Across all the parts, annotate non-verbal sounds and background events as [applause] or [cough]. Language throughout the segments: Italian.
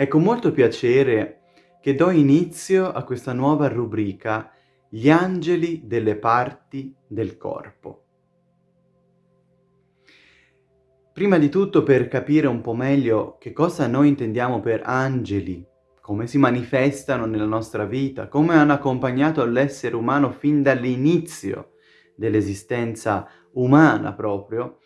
È con molto piacere che do inizio a questa nuova rubrica Gli angeli delle parti del corpo. Prima di tutto per capire un po' meglio che cosa noi intendiamo per angeli, come si manifestano nella nostra vita, come hanno accompagnato l'essere umano fin dall'inizio dell'esistenza umana proprio,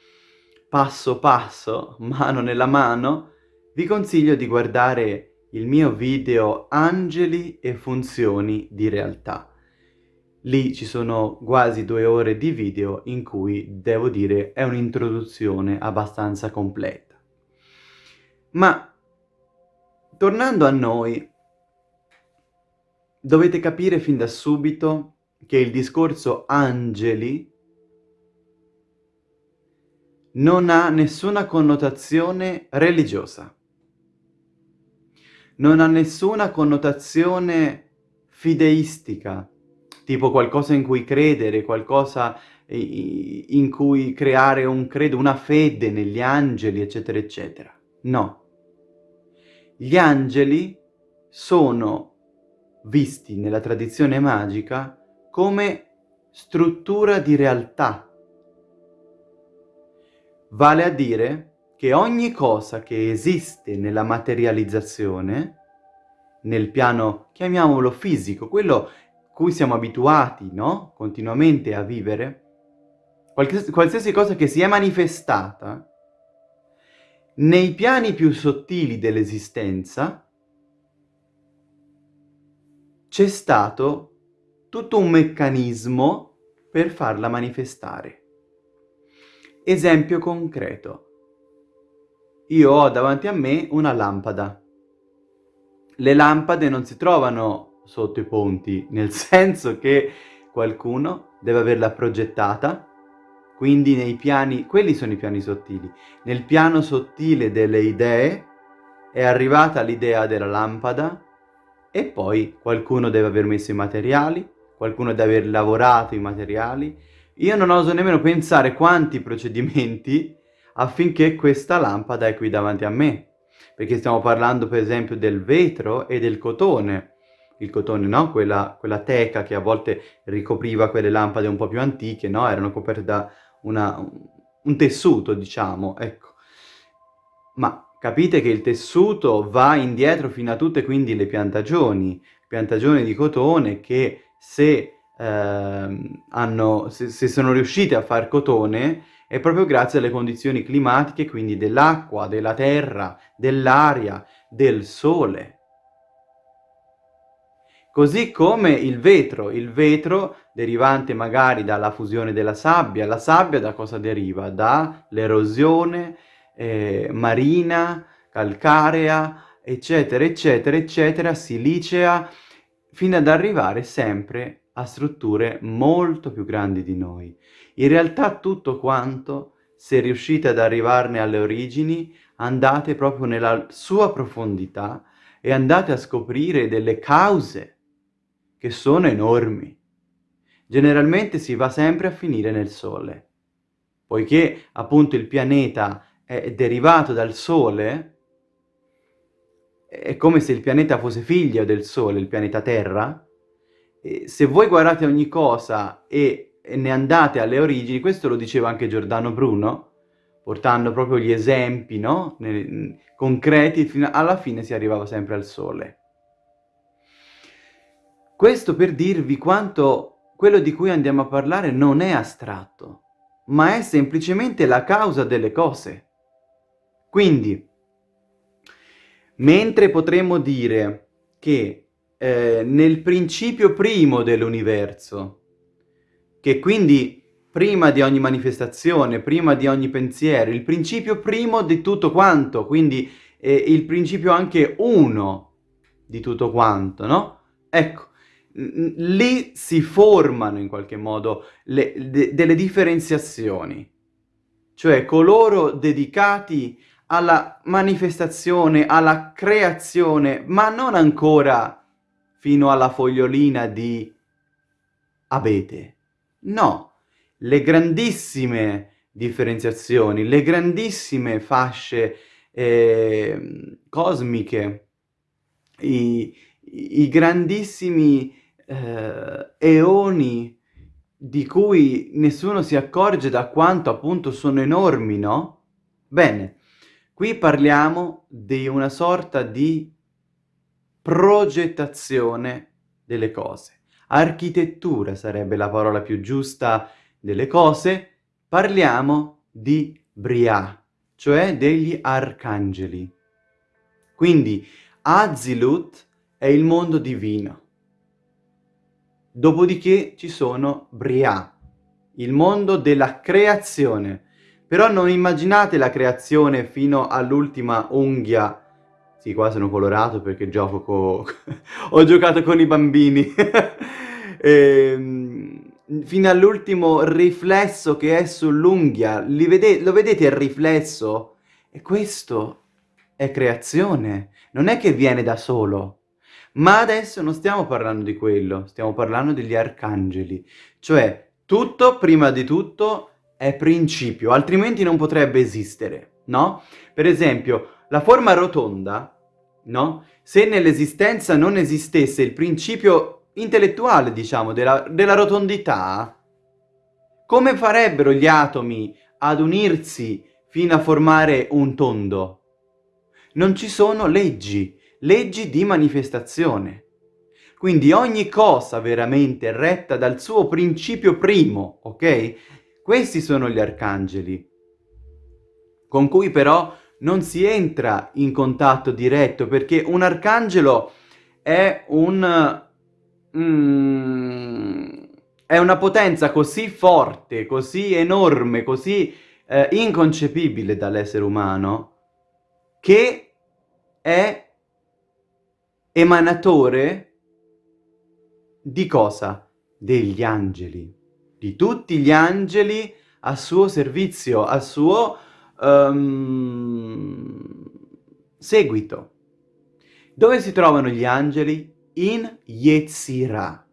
passo passo, mano nella mano, vi consiglio di guardare il mio video Angeli e funzioni di realtà. Lì ci sono quasi due ore di video in cui, devo dire, è un'introduzione abbastanza completa. Ma, tornando a noi, dovete capire fin da subito che il discorso angeli non ha nessuna connotazione religiosa non ha nessuna connotazione fideistica, tipo qualcosa in cui credere, qualcosa in cui creare un credo, una fede negli angeli, eccetera, eccetera. No. Gli angeli sono visti nella tradizione magica come struttura di realtà. Vale a dire che ogni cosa che esiste nella materializzazione, nel piano, chiamiamolo fisico, quello cui siamo abituati, no? Continuamente a vivere, qualsiasi, cosa che si è manifestata, nei piani più sottili dell'esistenza, c'è stato tutto un meccanismo per farla manifestare. Esempio concreto io ho davanti a me una lampada. Le lampade non si trovano sotto i ponti, nel [laughs] senso che qualcuno deve averla progettata, quindi nei piani, quelli sono i piani sottili, nel piano sottile delle idee è arrivata l'idea della lampada e poi qualcuno deve aver messo i materiali, qualcuno deve aver lavorato i materiali. Io non oso nemmeno pensare quanti procedimenti affinché questa lampada è qui davanti a me. Perché stiamo parlando per esempio del vetro e del cotone. Il cotone, no? Quella, quella teca che a volte ricopriva quelle lampade un po' più antiche, no? Erano coperte da una, un tessuto, diciamo, ecco. Ma capite che il tessuto va indietro fino a tutte quindi le piantagioni, piantagioni di cotone che se, eh, hanno, se, se sono riuscite a far cotone è proprio grazie alle condizioni climatiche, quindi dell'acqua, della terra, dell'aria, del sole. Così come il vetro, il vetro derivante magari dalla fusione della sabbia, la sabbia da cosa deriva? Dall'erosione eh, marina, calcarea, eccetera, eccetera, eccetera, silicea, fino ad arrivare sempre a strutture molto più grandi di noi. In realtà tutto quanto, se riuscite ad arrivarne alle origini, andate proprio nella sua profondità e andate a scoprire delle cause che sono enormi. Generalmente si va sempre a finire nel Sole, poiché appunto il pianeta è derivato dal Sole, è come se il pianeta fosse figlio del Sole, il pianeta Terra, se voi guardate ogni cosa e ne andate alle origini, questo lo diceva anche Giordano Bruno, portando proprio gli esempi, no? concreti, fino alla fine si arrivava sempre al sole. Questo per dirvi quanto quello di cui andiamo a parlare non è astratto, ma è semplicemente la causa delle cose. Quindi, mentre potremmo dire che eh, nel principio primo dell'universo che quindi prima di ogni manifestazione, prima di ogni pensiero, il principio primo di tutto quanto, quindi eh, il principio anche uno di tutto quanto, no? Ecco, lì si formano in qualche modo le, de, delle differenziazioni, cioè coloro dedicati alla manifestazione, alla creazione, ma non ancora fino alla fogliolina di abete. No, le grandissime differenziazioni, le grandissime fasce eh, cosmiche i, i grandissimi eh, eoni di cui nessuno si accorge da quanto appunto sono enormi, no? Bene, qui parliamo di una sorta di progettazione delle cose. Architettura sarebbe la parola più giusta delle cose. Parliamo di Briah, cioè degli arcangeli. Quindi Azilut è il mondo divino. Dopodiché ci sono Briah, il mondo della creazione. Però non immaginate la creazione fino all'ultima unghia. Sì, qua sono colorato perché gioco con... [laughs] ho giocato con i bambini. [laughs] ehm, fino all'ultimo riflesso che è sull'unghia. Vede lo vedete il riflesso? E questo è creazione. Non è che viene da solo. Ma adesso non stiamo parlando di quello, stiamo parlando degli arcangeli. Cioè, tutto, prima di tutto, è principio, altrimenti non potrebbe esistere, no? Per esempio, la forma rotonda, no? Se nell'esistenza non esistesse il principio intellettuale, diciamo, della, della rotondità, come farebbero gli atomi ad unirsi fino a formare un tondo? Non ci sono leggi, leggi di manifestazione. Quindi ogni cosa veramente retta dal suo principio primo, ok? Questi sono gli arcangeli, con cui però non si entra in contatto diretto, perché un arcangelo è un... Mm, è una potenza così forte, così enorme, così eh, inconcepibile dall'essere umano, che è emanatore di cosa? Degli angeli, di tutti gli angeli a suo servizio, a suo um, seguito. Dove si trovano gli angeli? In Yetzirah.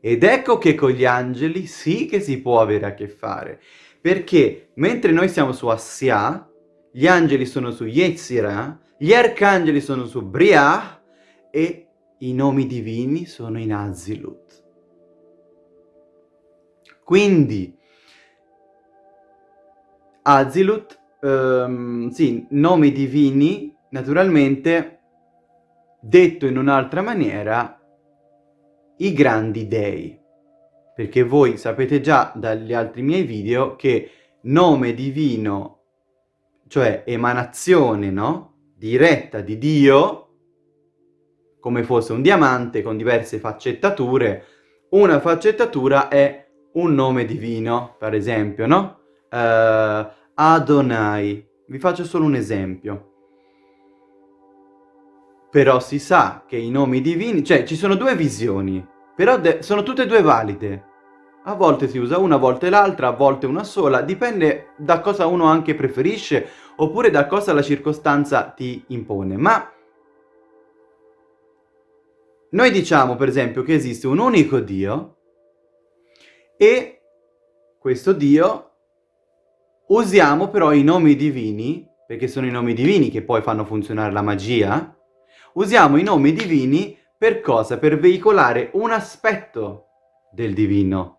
Ed ecco che con gli angeli sì che si può avere a che fare, perché mentre noi siamo su Assia, gli angeli sono su Yetzirah, gli arcangeli sono su Briah, e i nomi divini sono in Azilut. Quindi, Azilut, um, sì, nomi divini, naturalmente, detto in un'altra maniera, i grandi dei. Perché voi sapete già dagli altri miei video che nome divino, cioè emanazione, no? Diretta di Dio, come fosse un diamante con diverse faccettature. Una faccettatura è un nome divino, per esempio, no? Uh, Adonai. Vi faccio solo un esempio. Però si sa che i nomi divini... Cioè, ci sono due visioni, però sono tutte e due valide. A volte si usa una, a volte l'altra, a volte una sola. Dipende da cosa uno anche preferisce, oppure da cosa la circostanza ti impone. Ma noi diciamo, per esempio, che esiste un unico Dio e questo Dio usiamo però i nomi divini, perché sono i nomi divini che poi fanno funzionare la magia, usiamo i nomi divini per cosa? Per veicolare un aspetto del divino,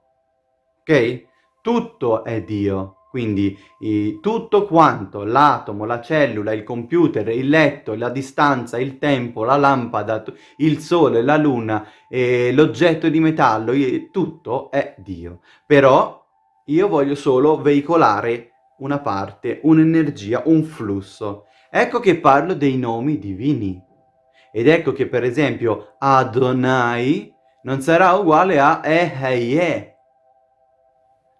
ok? Tutto è Dio. Quindi eh, tutto quanto, l'atomo, la cellula, il computer, il letto, la distanza, il tempo, la lampada, il sole, la luna, eh, l'oggetto di metallo, tutto è Dio. Però io voglio solo veicolare una parte, un'energia, un flusso. Ecco che parlo dei nomi divini. Ed ecco che per esempio Adonai non sarà uguale a Eheye,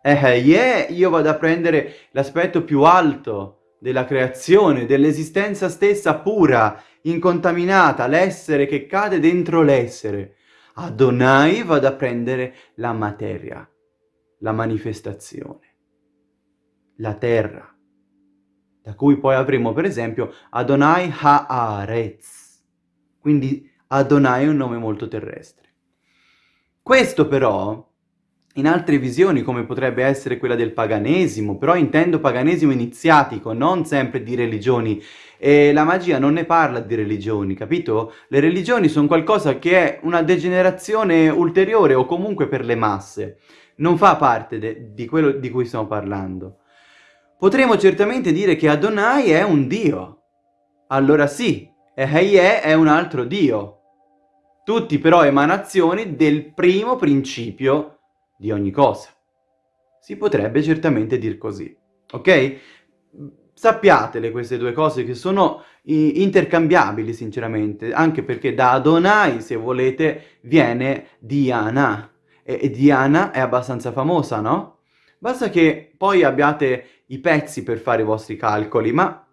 eh, yeah, io vado a prendere l'aspetto più alto della creazione, dell'esistenza stessa pura, incontaminata, l'essere che cade dentro l'essere. Adonai vado a prendere la materia, la manifestazione, la terra, da cui poi avremo per esempio Adonai Haaretz, quindi Adonai è un nome molto terrestre. Questo però in altre visioni come potrebbe essere quella del paganesimo, però intendo paganesimo iniziatico, non sempre di religioni. E la magia non ne parla di religioni, capito? Le religioni sono qualcosa che è una degenerazione ulteriore o comunque per le masse. Non fa parte di quello di cui stiamo parlando. Potremmo certamente dire che Adonai è un dio. Allora sì, e Heye è un altro dio. Tutti però emanazioni del primo principio di ogni cosa. Si potrebbe certamente dir così, ok? Sappiatele queste due cose che sono intercambiabili sinceramente, anche perché da Adonai, se volete, viene Diana. E Diana è abbastanza famosa, no? Basta che poi abbiate i pezzi per fare i vostri calcoli, ma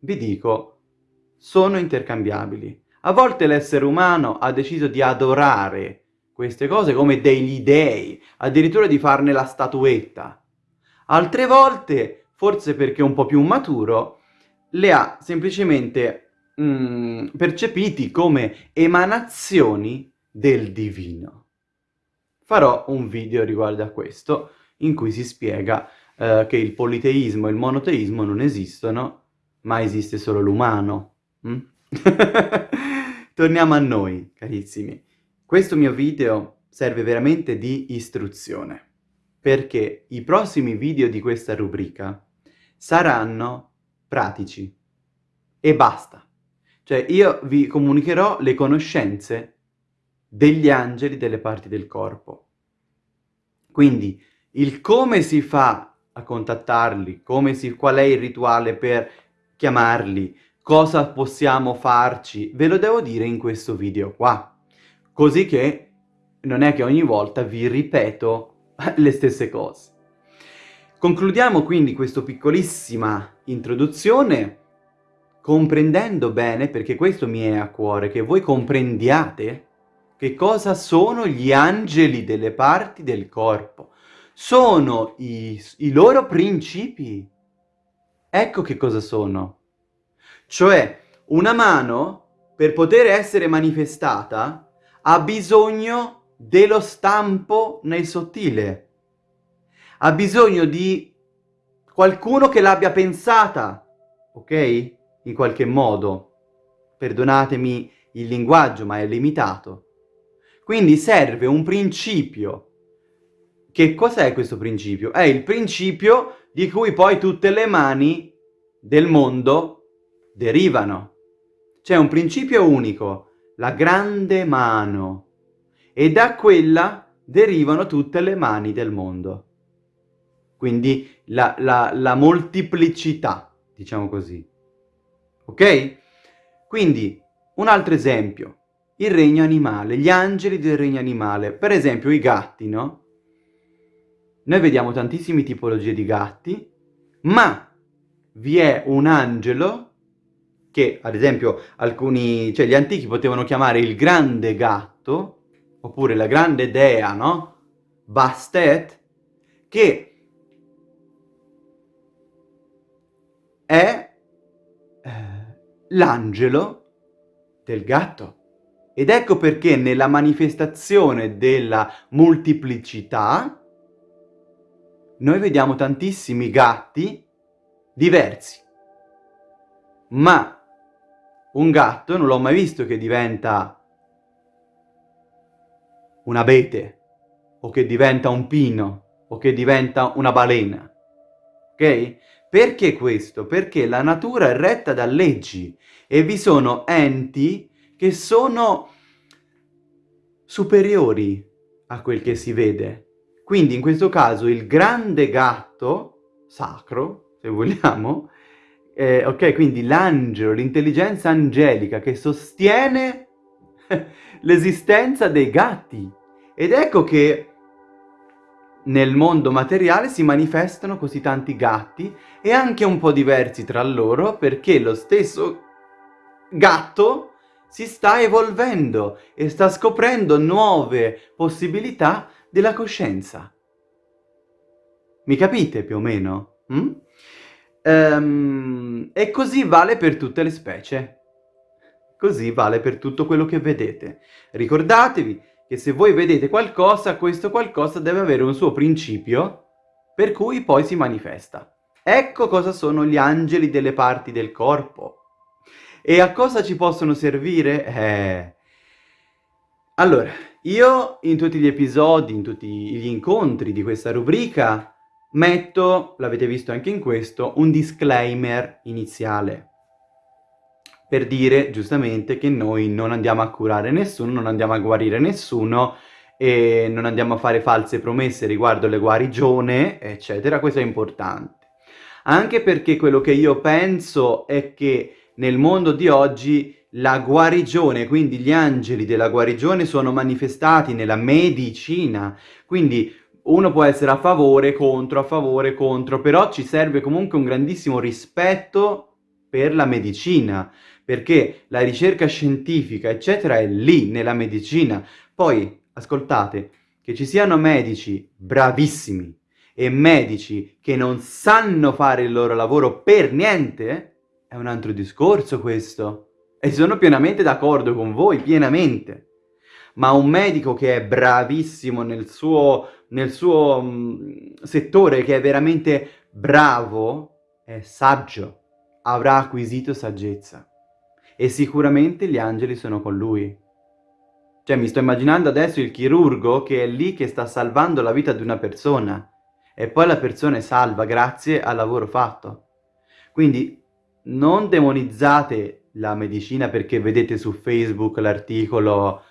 vi dico, sono intercambiabili. A volte l'essere umano ha deciso di adorare queste cose come degli dei, addirittura di farne la statuetta. Altre volte, forse perché un po' più maturo, le ha semplicemente mm, percepiti come emanazioni del divino. Farò un video riguardo a questo, in cui si spiega eh, che il politeismo e il monoteismo non esistono, ma esiste solo l'umano. Mm? [laughs] Torniamo a noi, carissimi. Questo mio video serve veramente di istruzione, perché i prossimi video di questa rubrica saranno pratici e basta. Cioè io vi comunicherò le conoscenze degli angeli delle parti del corpo. Quindi il come si fa a contattarli, si, qual è il rituale per chiamarli, cosa possiamo farci, ve lo devo dire in questo video qua. Così che non è che ogni volta vi ripeto [laughs] le stesse cose. Concludiamo quindi questa piccolissima introduzione comprendendo bene, perché questo mi è a cuore, che voi comprendiate che cosa sono gli angeli delle parti del corpo. Sono i, i loro principi. Ecco che cosa sono. Cioè, una mano, per poter essere manifestata, ha bisogno dello stampo nel sottile. Ha bisogno di qualcuno che l'abbia pensata, ok? In qualche modo. Perdonatemi il linguaggio, ma è limitato. Quindi serve un principio. Che cos'è questo principio? È il principio di cui poi tutte le mani del mondo derivano. C'è un principio unico, la grande mano, e da quella derivano tutte le mani del mondo. Quindi la, la, la moltiplicità, diciamo così. Ok? Quindi, un altro esempio, il regno animale, gli angeli del regno animale. Per esempio i gatti, no? Noi vediamo tantissime tipologie di gatti, ma vi è un angelo che ad esempio alcuni, cioè gli antichi potevano chiamare il grande gatto, oppure la grande dea, no? Bastet, che è eh, l'angelo del gatto. Ed ecco perché nella manifestazione della moltiplicità noi vediamo tantissimi gatti diversi. Ma un gatto non l'ho mai visto che diventa un abete, o che diventa un pino, o che diventa una balena. Ok? Perché questo? Perché la natura è retta da leggi e vi sono enti che sono superiori a quel che si vede. Quindi in questo caso il grande gatto, sacro, se vogliamo, eh, ok, quindi l'angelo, l'intelligenza angelica che sostiene [laughs] l'esistenza dei gatti. Ed ecco che nel mondo materiale si manifestano così tanti gatti e anche un po' diversi tra loro perché lo stesso gatto si sta evolvendo e sta scoprendo nuove possibilità della coscienza. Mi capite più o meno? Mm? Um, e così vale per tutte le specie. Così vale per tutto quello che vedete. Ricordatevi che se voi vedete qualcosa, questo qualcosa deve avere un suo principio per cui poi si manifesta. Ecco cosa sono gli angeli delle parti del corpo. E a cosa ci possono servire? Eh... Allora, io in tutti gli episodi, in tutti gli incontri di questa rubrica, metto, l'avete visto anche in questo, un disclaimer iniziale per dire giustamente che noi non andiamo a curare nessuno, non andiamo a guarire nessuno e non andiamo a fare false promesse riguardo le guarigione, eccetera, questo è importante. Anche perché quello che io penso è che nel mondo di oggi la guarigione, quindi gli angeli della guarigione sono manifestati nella medicina, quindi uno può essere a favore, contro, a favore, contro, però ci serve comunque un grandissimo rispetto per la medicina, perché la ricerca scientifica, eccetera, è lì, nella medicina. Poi, ascoltate, che ci siano medici bravissimi e medici che non sanno fare il loro lavoro per niente, è un altro discorso questo. E sono pienamente d'accordo con voi, pienamente. Ma un medico che è bravissimo nel suo, nel suo um, settore, che è veramente bravo, è saggio, avrà acquisito saggezza e sicuramente gli angeli sono con lui. Cioè mi sto immaginando adesso il chirurgo che è lì che sta salvando la vita di una persona e poi la persona è salva grazie al lavoro fatto. Quindi non demonizzate la medicina perché vedete su Facebook l'articolo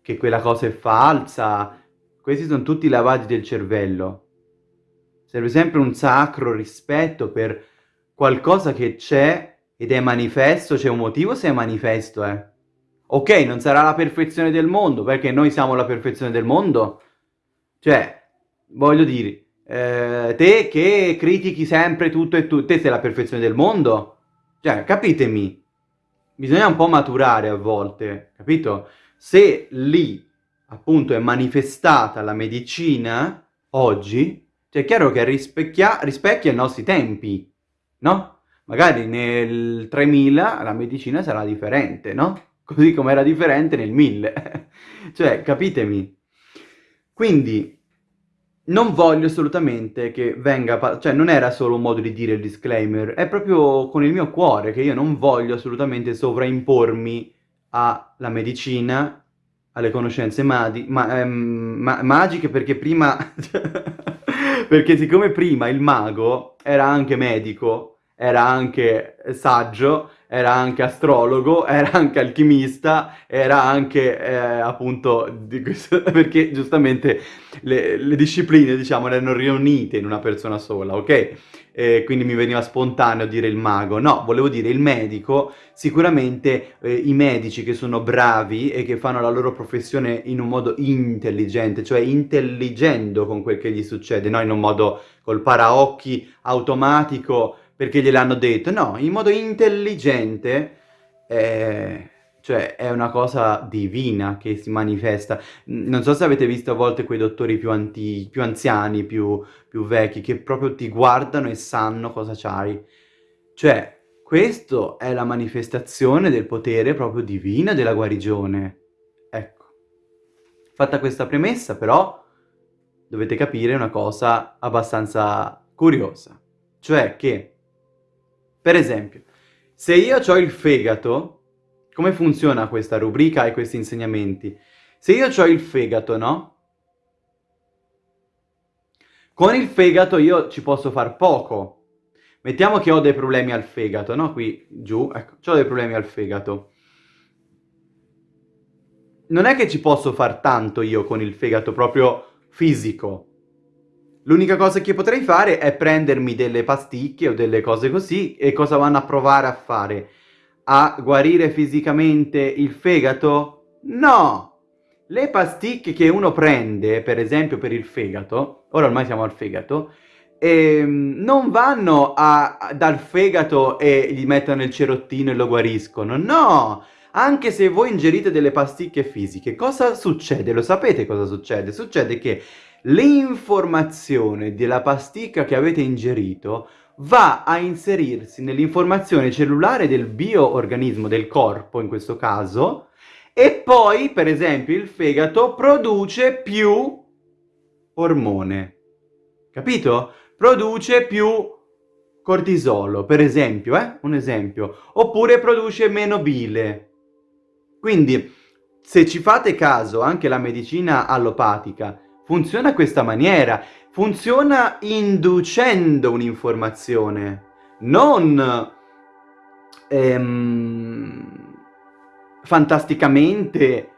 che quella cosa è falsa. Questi sono tutti lavaggi del cervello. Serve sempre un sacro rispetto per qualcosa che c'è ed è manifesto, c'è un motivo se è manifesto, eh. Ok, non sarà la perfezione del mondo, perché noi siamo la perfezione del mondo. Cioè, voglio dire, eh, te che critichi sempre tutto e tutto, te sei la perfezione del mondo? Cioè, capitemi, bisogna un po' maturare a volte, capito? Se lì, appunto, è manifestata la medicina, oggi, cioè è chiaro che rispecchia, rispecchia i nostri tempi, no? Magari nel 3000 la medicina sarà differente, no? Così come era differente nel 1000. [laughs] cioè, capitemi. Quindi, non voglio assolutamente che venga... Cioè, non era solo un modo di dire il disclaimer, è proprio con il mio cuore che io non voglio assolutamente sovraimpormi alla medicina, alle conoscenze madi, ma, ehm, ma, magiche, perché prima... [laughs] perché siccome prima il mago era anche medico, era anche saggio, era anche astrologo, [laughs] era anche alchimista, era anche eh, appunto, questo, [laughs] perché giustamente le, le, discipline diciamo erano riunite in una persona sola, ok? E quindi mi veniva spontaneo dire il mago, no, volevo dire il medico, sicuramente eh, i medici che sono bravi e che fanno la loro professione in un modo intelligente, cioè intelligendo con quel che gli succede, no? In un modo col paraocchi automatico, perché gliel'hanno detto, no, in modo intelligente, eh, cioè è una cosa divina che si manifesta. Non so se avete visto a volte quei dottori più, antichi, più anziani, più, più vecchi, che proprio ti guardano e sanno cosa c'hai. Cioè, questo è la manifestazione del potere proprio divino della guarigione. Ecco. Fatta questa premessa, però, dovete capire una cosa abbastanza curiosa. Cioè che per esempio, se io ho il fegato, come funziona questa rubrica e questi insegnamenti? Se io ho il fegato, no? Con il fegato io ci posso far poco. Mettiamo che ho dei problemi al fegato, no? Qui, giù, ecco, ho dei problemi al fegato. Non è che ci posso far tanto io con il fegato proprio fisico. L'unica cosa che potrei fare è prendermi delle pasticche o delle cose così e cosa vanno a provare a fare? A guarire fisicamente il fegato? No! Le pasticche che uno prende, per esempio per il fegato, ora ormai siamo al fegato, ehm, non vanno a, dal fegato e gli mettono il cerottino e lo guariscono, no! Anche se voi ingerite delle pasticche fisiche, cosa succede? Lo sapete cosa succede? Succede che l'informazione della pasticca che avete ingerito va a inserirsi nell'informazione cellulare del bioorganismo, del corpo in questo caso, E poi, per esempio, il fegato produce più ormone. Capito? Produce più cortisolo, per esempio, eh? Un esempio. Oppure produce meno bile. Quindi, se ci fate caso, anche la medicina allopatica funziona in questa maniera. Funziona inducendo un'informazione, non ehm, fantasticamente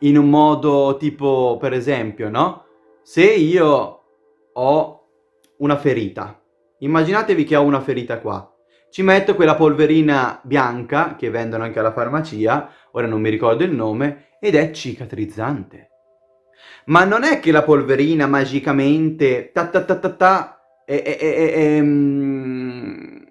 in un modo tipo, per esempio, no? Se io ho una ferita, immaginatevi che ho una ferita qua, ci metto quella polverina bianca che vendono anche alla farmacia, ora non mi ricordo il nome, ed è cicatrizzante. Ma non è che la polverina magicamente ta ta ta ta ta e, e, e, mm,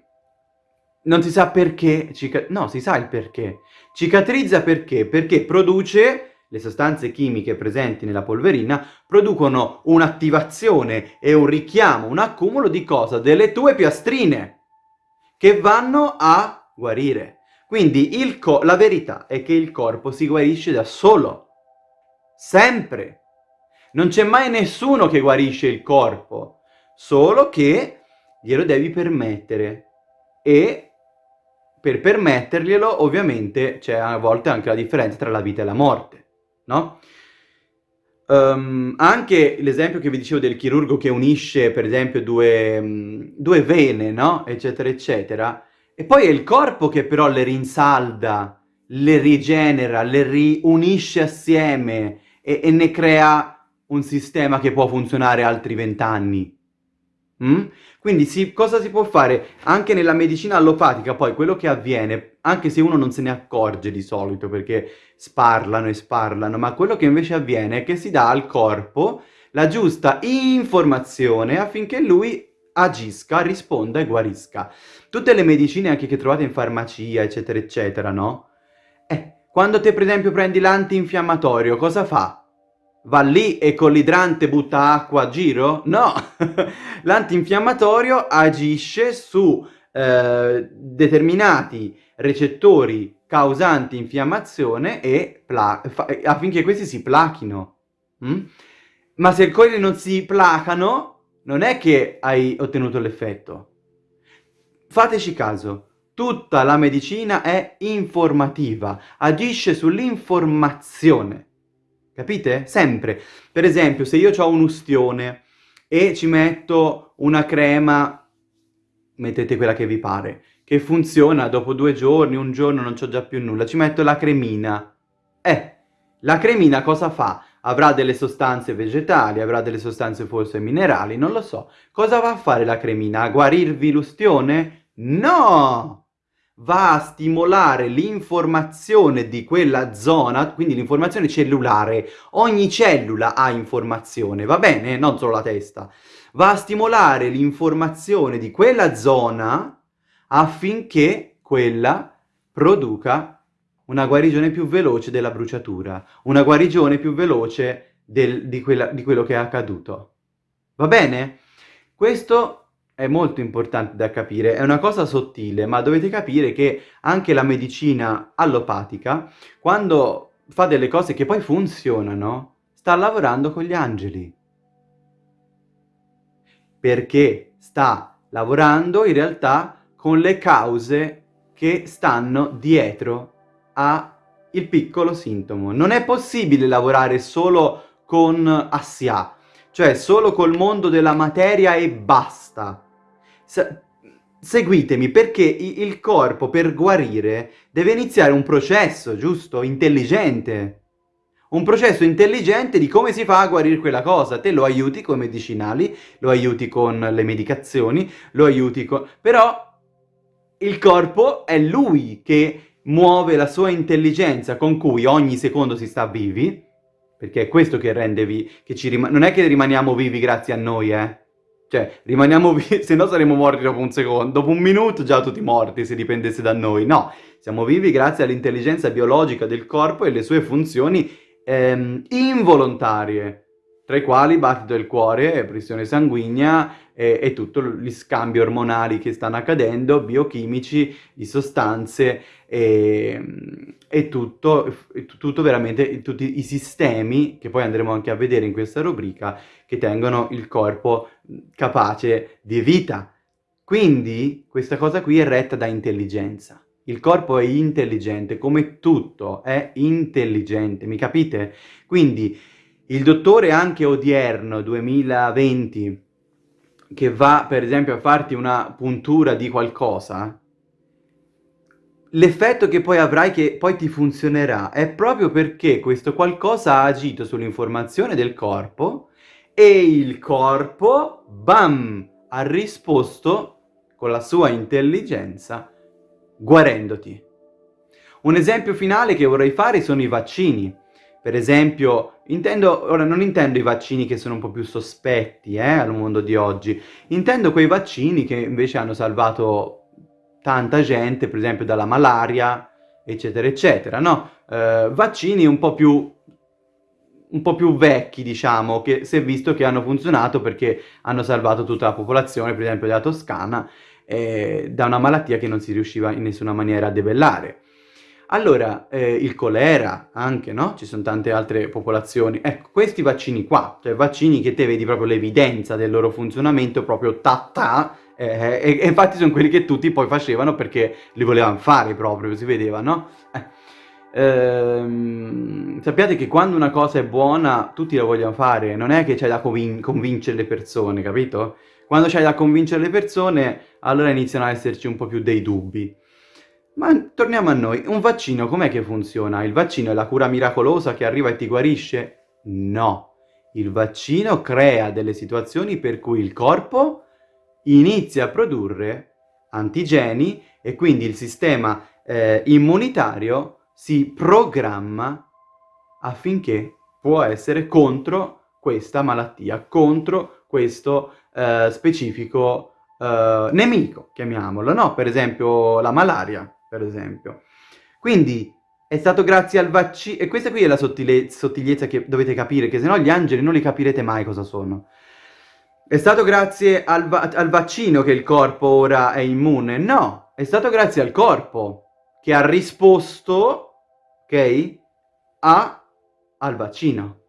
non si sa perché, no, si sa il perché. Cicatrizza perché? Perché produce, le sostanze chimiche presenti nella polverina, producono un'attivazione e un richiamo, un accumulo di cosa? Delle tue piastrine, che vanno a guarire. Quindi la verità è che il corpo si guarisce da solo. Sempre. Non c'è mai nessuno che guarisce il corpo, solo che glielo devi permettere. E per permetterglielo, ovviamente, c'è a volte anche la differenza tra la vita e la morte, no? Um, anche l'esempio che vi dicevo del chirurgo che unisce, per esempio, due, um, due vene, no? Eccetera, eccetera. E poi è il corpo che però le rinsalda, le rigenera, le riunisce assieme e, e ne crea un sistema che può funzionare altri vent'anni. Mm? Quindi si, cosa si può fare? Anche nella medicina allopatica poi quello che avviene, anche se uno non se ne accorge di solito perché sparlano e sparlano, ma quello che invece avviene è che si dà al corpo la giusta informazione affinché lui agisca, risponda e guarisca. Tutte le medicine anche che trovate in farmacia, eccetera, eccetera, no? Eh, quando te per esempio prendi l'antinfiammatorio, cosa fa? Va lì e con l'idrante butta acqua a giro? No! [laughs] L'antinfiammatorio agisce su eh, determinati recettori causanti infiammazione affinché questi si plachino. Mm? Ma se quelli non si placano, non è che hai ottenuto l'effetto. Fateci caso, tutta la medicina è informativa, agisce sull'informazione. Capite? Sempre. Per esempio, se io ho un ustione e ci metto una crema, mettete quella che vi pare, che funziona dopo due giorni, un giorno, non c'ho già più nulla, ci metto la cremina. Eh, la cremina cosa fa? Avrà delle sostanze vegetali, avrà delle sostanze forse minerali, non lo so. Cosa va a fare la cremina? A guarirvi l'ustione? No! Va a stimolare l'informazione di quella zona, quindi l'informazione cellulare. Ogni cellula ha informazione, va bene? Non solo la testa. Va a stimolare l'informazione di quella zona affinché quella produca una guarigione più veloce della bruciatura, una guarigione più veloce del, di, quella, di quello che è accaduto. Va bene? Questo è molto importante da capire, è una cosa sottile, ma dovete capire che anche la medicina allopatica, quando fa delle cose che poi funzionano, sta lavorando con gli angeli. Perché sta lavorando in realtà con le cause che stanno dietro al piccolo sintomo. Non è possibile lavorare solo con Assia, cioè solo col mondo della materia e basta. Se seguitemi, perché il corpo per guarire deve iniziare un processo, giusto? Intelligente. Un processo intelligente di come si fa a guarire quella cosa. Te lo aiuti con i medicinali, lo aiuti con le medicazioni, lo aiuti con... Però il corpo è lui che muove la sua intelligenza con cui ogni secondo si sta vivi, perché è questo che rende vivi, che ci rim... non è che rimaniamo vivi grazie a noi, eh? Cioè, rimaniamo vivi, [laughs] se no saremmo morti dopo un secondo, dopo un minuto già tutti morti se dipendesse da noi. No, siamo vivi grazie all'intelligenza biologica del corpo e le sue funzioni ehm, involontarie. tra i quali battito del cuore, pressione sanguigna e, e tutti gli scambi ormonali che stanno accadendo, biochimici, di sostanze e, e tutto, tutto veramente, tutti i sistemi che poi andremo anche a vedere in questa rubrica che tengono il corpo capace di vita. Quindi questa cosa qui è retta da intelligenza. Il corpo è intelligente, come tutto è intelligente, mi capite? Quindi il dottore anche odierno, 2020, che va per esempio a farti una puntura di qualcosa, l'effetto che poi avrai, che poi ti funzionerà, è proprio perché questo qualcosa ha agito sull'informazione del corpo e il corpo, bam, ha risposto con la sua intelligenza guarendoti. Un esempio finale che vorrei fare sono i vaccini. Per esempio, intendo, ora non intendo i vaccini che sono un po' più sospetti eh, al mondo di oggi, intendo quei vaccini che invece hanno salvato tanta gente, per esempio dalla malaria, eccetera, eccetera, no? Eh, vaccini un po' più un po' più vecchi, diciamo, che si è visto che hanno funzionato perché hanno salvato tutta la popolazione, per esempio della Toscana, eh, da una malattia che non si riusciva in nessuna maniera a debellare. Allora, eh, il colera anche, no? Ci sono tante altre popolazioni. Ecco, questi vaccini qua, cioè vaccini che te vedi proprio l'evidenza del loro funzionamento, proprio ta-ta, eh, e, e, infatti sono quelli che tutti poi facevano perché li volevano fare proprio, si vedeva, no? Eh. Ehm, sappiate che quando una cosa è buona tutti la vogliono fare, non è che c'è da convin convincere le persone, capito? Quando c'hai da convincere le persone, allora iniziano a esserci un po' più dei dubbi. Ma torniamo a noi, un vaccino com'è che funziona? Il vaccino è la cura miracolosa che arriva e ti guarisce? No, il vaccino crea delle situazioni per cui il corpo inizia a produrre antigeni e quindi il sistema eh, immunitario si programma affinché può essere contro questa malattia, contro questo eh, specifico eh, nemico, chiamiamolo, no? Per esempio la malaria, per esempio. Quindi è stato grazie al vaccino, e questa qui è la sottigliezza che dovete capire, che se no gli angeli non li capirete mai cosa sono. È stato grazie al, va al vaccino che il corpo ora è immune? No, è stato grazie al corpo che ha risposto, ok, a, al vaccino.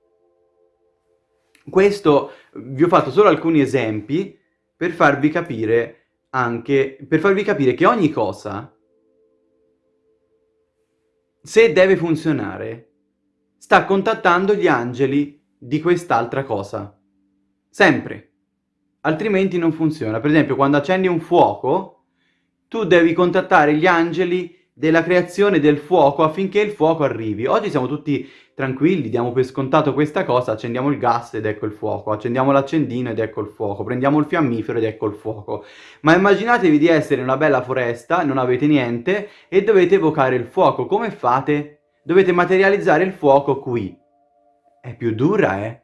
Questo vi ho fatto solo alcuni esempi per farvi capire anche, per farvi capire che ogni cosa se deve funzionare, sta contattando gli angeli di quest'altra cosa. Sempre. Altrimenti non funziona. Per esempio, quando accendi un fuoco, tu devi contattare gli angeli della creazione del fuoco affinché il fuoco arrivi. Oggi siamo tutti tranquilli, diamo per scontato questa cosa, accendiamo il gas ed ecco il fuoco, accendiamo l'accendino ed ecco il fuoco, prendiamo il fiammifero ed ecco il fuoco. Ma immaginatevi di essere in una bella foresta, non avete niente e dovete evocare il fuoco. Come fate? Dovete materializzare il fuoco qui. È più dura, eh?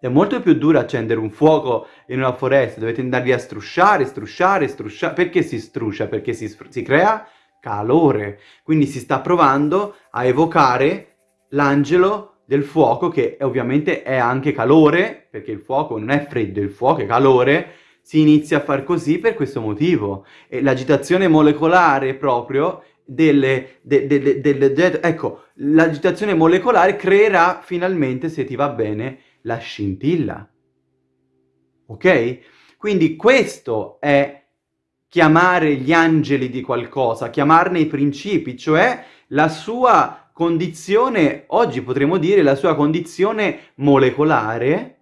È molto più duro accendere un fuoco in una foresta, dovete andarvi a strusciare, strusciare, strusciare. Perché si struscia? Perché si, si crea calore. Quindi si sta provando a evocare l'angelo del fuoco, che ovviamente è anche calore, perché il fuoco non è freddo, il fuoco è calore, si inizia a far così per questo motivo. E l'agitazione molecolare proprio delle, de, de, de, ecco, l'agitazione molecolare creerà finalmente, se ti va bene, la scintilla. Ok? Quindi questo è chiamare gli angeli di qualcosa, chiamarne i principi, cioè la sua condizione, oggi potremmo dire la sua condizione molecolare,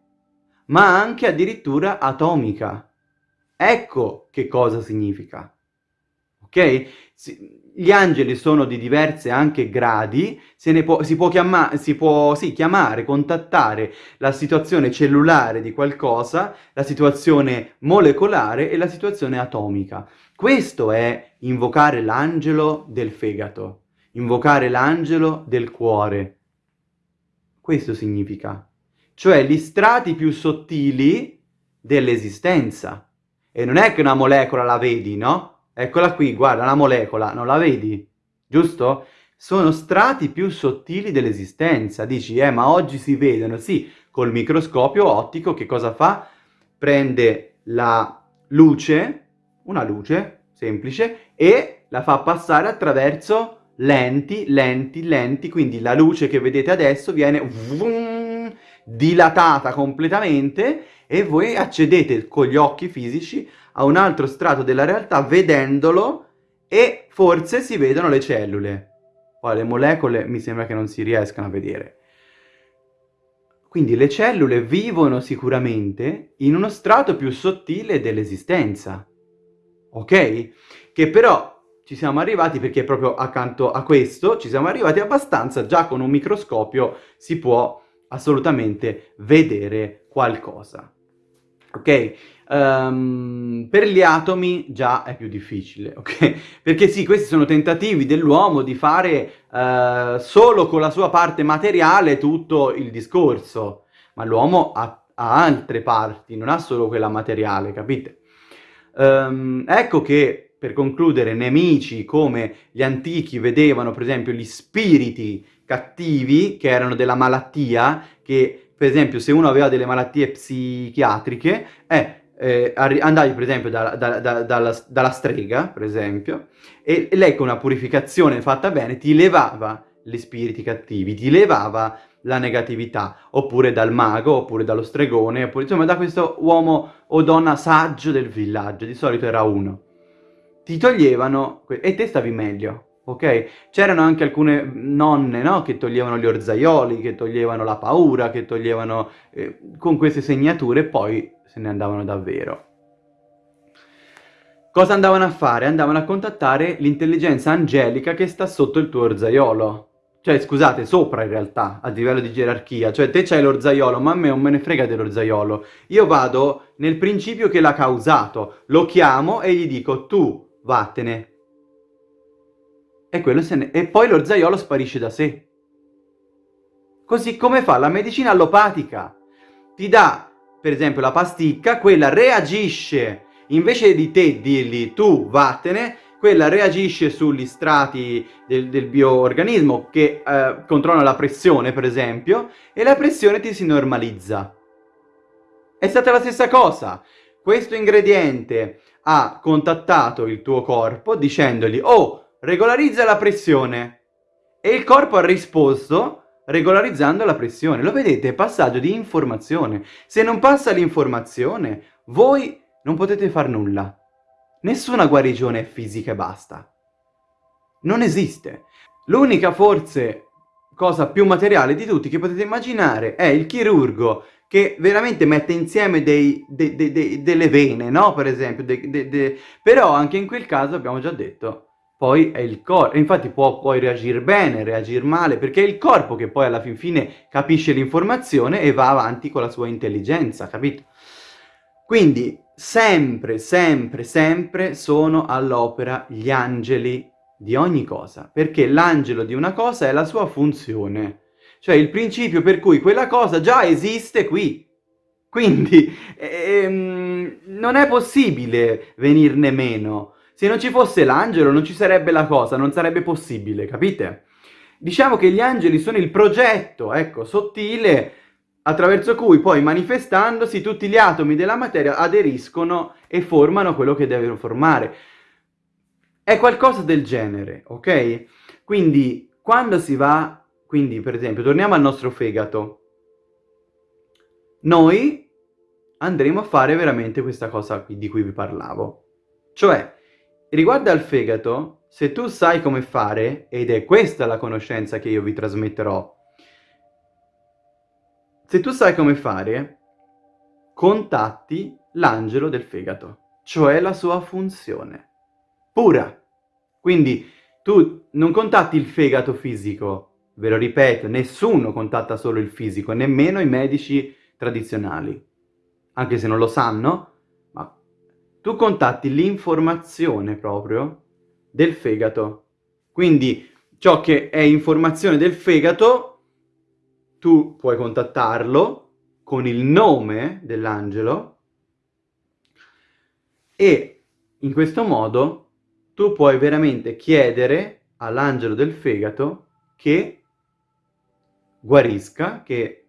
ma anche addirittura atomica. Ecco che cosa significa. Ok? Gli angeli sono di diverse anche gradi, può, si può, chiama, si può sì, chiamare, contattare la situazione cellulare di qualcosa, la situazione molecolare e la situazione atomica. Questo è invocare l'angelo del fegato invocare l'angelo del cuore. Questo significa. Cioè gli strati più sottili dell'esistenza. E non è che una molecola la vedi, no? Eccola qui, guarda, una molecola, non la vedi? Giusto? Sono strati più sottili dell'esistenza. Dici, eh, ma oggi si vedono. Sì, col microscopio ottico che cosa fa? Prende la luce, una luce semplice, e la fa passare attraverso lenti, lenti, lenti, quindi la luce che vedete adesso viene vroom, dilatata completamente e voi accedete con gli occhi fisici a un altro strato della realtà vedendolo e forse si vedono le cellule. Poi le molecole mi sembra che non si riescano a vedere. Quindi le cellule vivono sicuramente in uno strato più sottile dell'esistenza, ok? Che però ci siamo arrivati perché proprio accanto a questo ci siamo arrivati abbastanza, già con un microscopio si può assolutamente vedere qualcosa. Ok? Um, per gli atomi già è più difficile, ok? [laughs] Perché sì, questi sono tentativi dell'uomo di fare uh, solo con la sua parte materiale tutto il discorso, ma l'uomo ha, ha, altre parti, non ha solo quella materiale, capite? Um, ecco che per concludere, nemici come gli antichi vedevano per esempio gli spiriti cattivi che erano della malattia, che per esempio se uno aveva delle malattie psichiatriche, eh, eh, andavi per esempio da, da, da, dalla, dalla, strega, per esempio, e, lei con una purificazione fatta bene ti levava gli spiriti cattivi, ti levava la negatività, oppure dal mago, oppure dallo stregone, oppure insomma da questo uomo o donna saggio del villaggio, di solito era uno ti toglievano, e te stavi meglio, ok? C'erano anche alcune nonne, no? Che toglievano gli orzaioli, che toglievano la paura, che toglievano eh, con queste segnature poi se ne andavano davvero. Cosa andavano a fare? Andavano a contattare l'intelligenza angelica che sta sotto il tuo orzaiolo. Cioè, scusate, sopra in realtà, a livello di gerarchia. Cioè, te c'hai l'orzaiolo, ma a me non me ne frega dell'orzaiolo. Io vado nel principio che l'ha causato, lo chiamo e gli dico, tu vattene. E, ne... e poi l'orzaiolo sparisce da sé. Così come fa la medicina allopatica. Ti dà, per esempio, la pasticca, quella reagisce, invece di te dirgli tu vattene, quella reagisce sugli strati del, del bioorganismo che eh, controllano la pressione, per esempio, e la pressione ti si normalizza. È stata la stessa cosa. Questo ingrediente ha contattato il tuo corpo dicendogli «Oh, regolarizza la pressione!» e il corpo ha risposto regolarizzando la pressione. Lo vedete? Passaggio di informazione. Se non passa l'informazione, voi non potete far nulla. Nessuna guarigione è fisica e basta. Non esiste. L'unica forse cosa più materiale di tutti che potete immaginare è il chirurgo che veramente mette insieme dei, de, de, de, delle vene, no? Per esempio, però anche in quel caso abbiamo già detto, poi è il corpo, infatti può poi reagire bene, reagire male, perché è il corpo che poi alla fin fine capisce l'informazione e va avanti con la sua intelligenza, capito? Quindi sempre, sempre, sempre sono all'opera gli angeli di ogni cosa, perché l'angelo di una cosa è la sua funzione. Cioè il principio per cui quella cosa già esiste qui. Quindi ehm, non è possibile venirne meno. Se non ci fosse l'angelo non ci sarebbe la cosa, non sarebbe possibile, capite? Diciamo che gli angeli sono il progetto, ecco, sottile, attraverso cui poi manifestandosi tutti gli atomi della materia aderiscono e formano quello che devono formare. È qualcosa del genere, ok? Quindi quando si va quindi, per esempio, torniamo al nostro fegato. Noi andremo a fare veramente questa cosa di cui vi parlavo. Cioè, riguardo al fegato, se tu sai come fare, ed è questa la conoscenza che io vi trasmetterò, se tu sai come fare, contatti l'angelo del fegato, cioè la sua funzione, pura. Quindi tu non contatti il fegato fisico, Ve lo ripeto, nessuno contatta solo il fisico, nemmeno i medici tradizionali. Anche se non lo sanno, tu contatti l'informazione proprio del fegato. Quindi ciò che è informazione del fegato, tu puoi contattarlo con il nome dell'angelo e in questo modo tu puoi veramente chiedere all'angelo del fegato che guarisca, che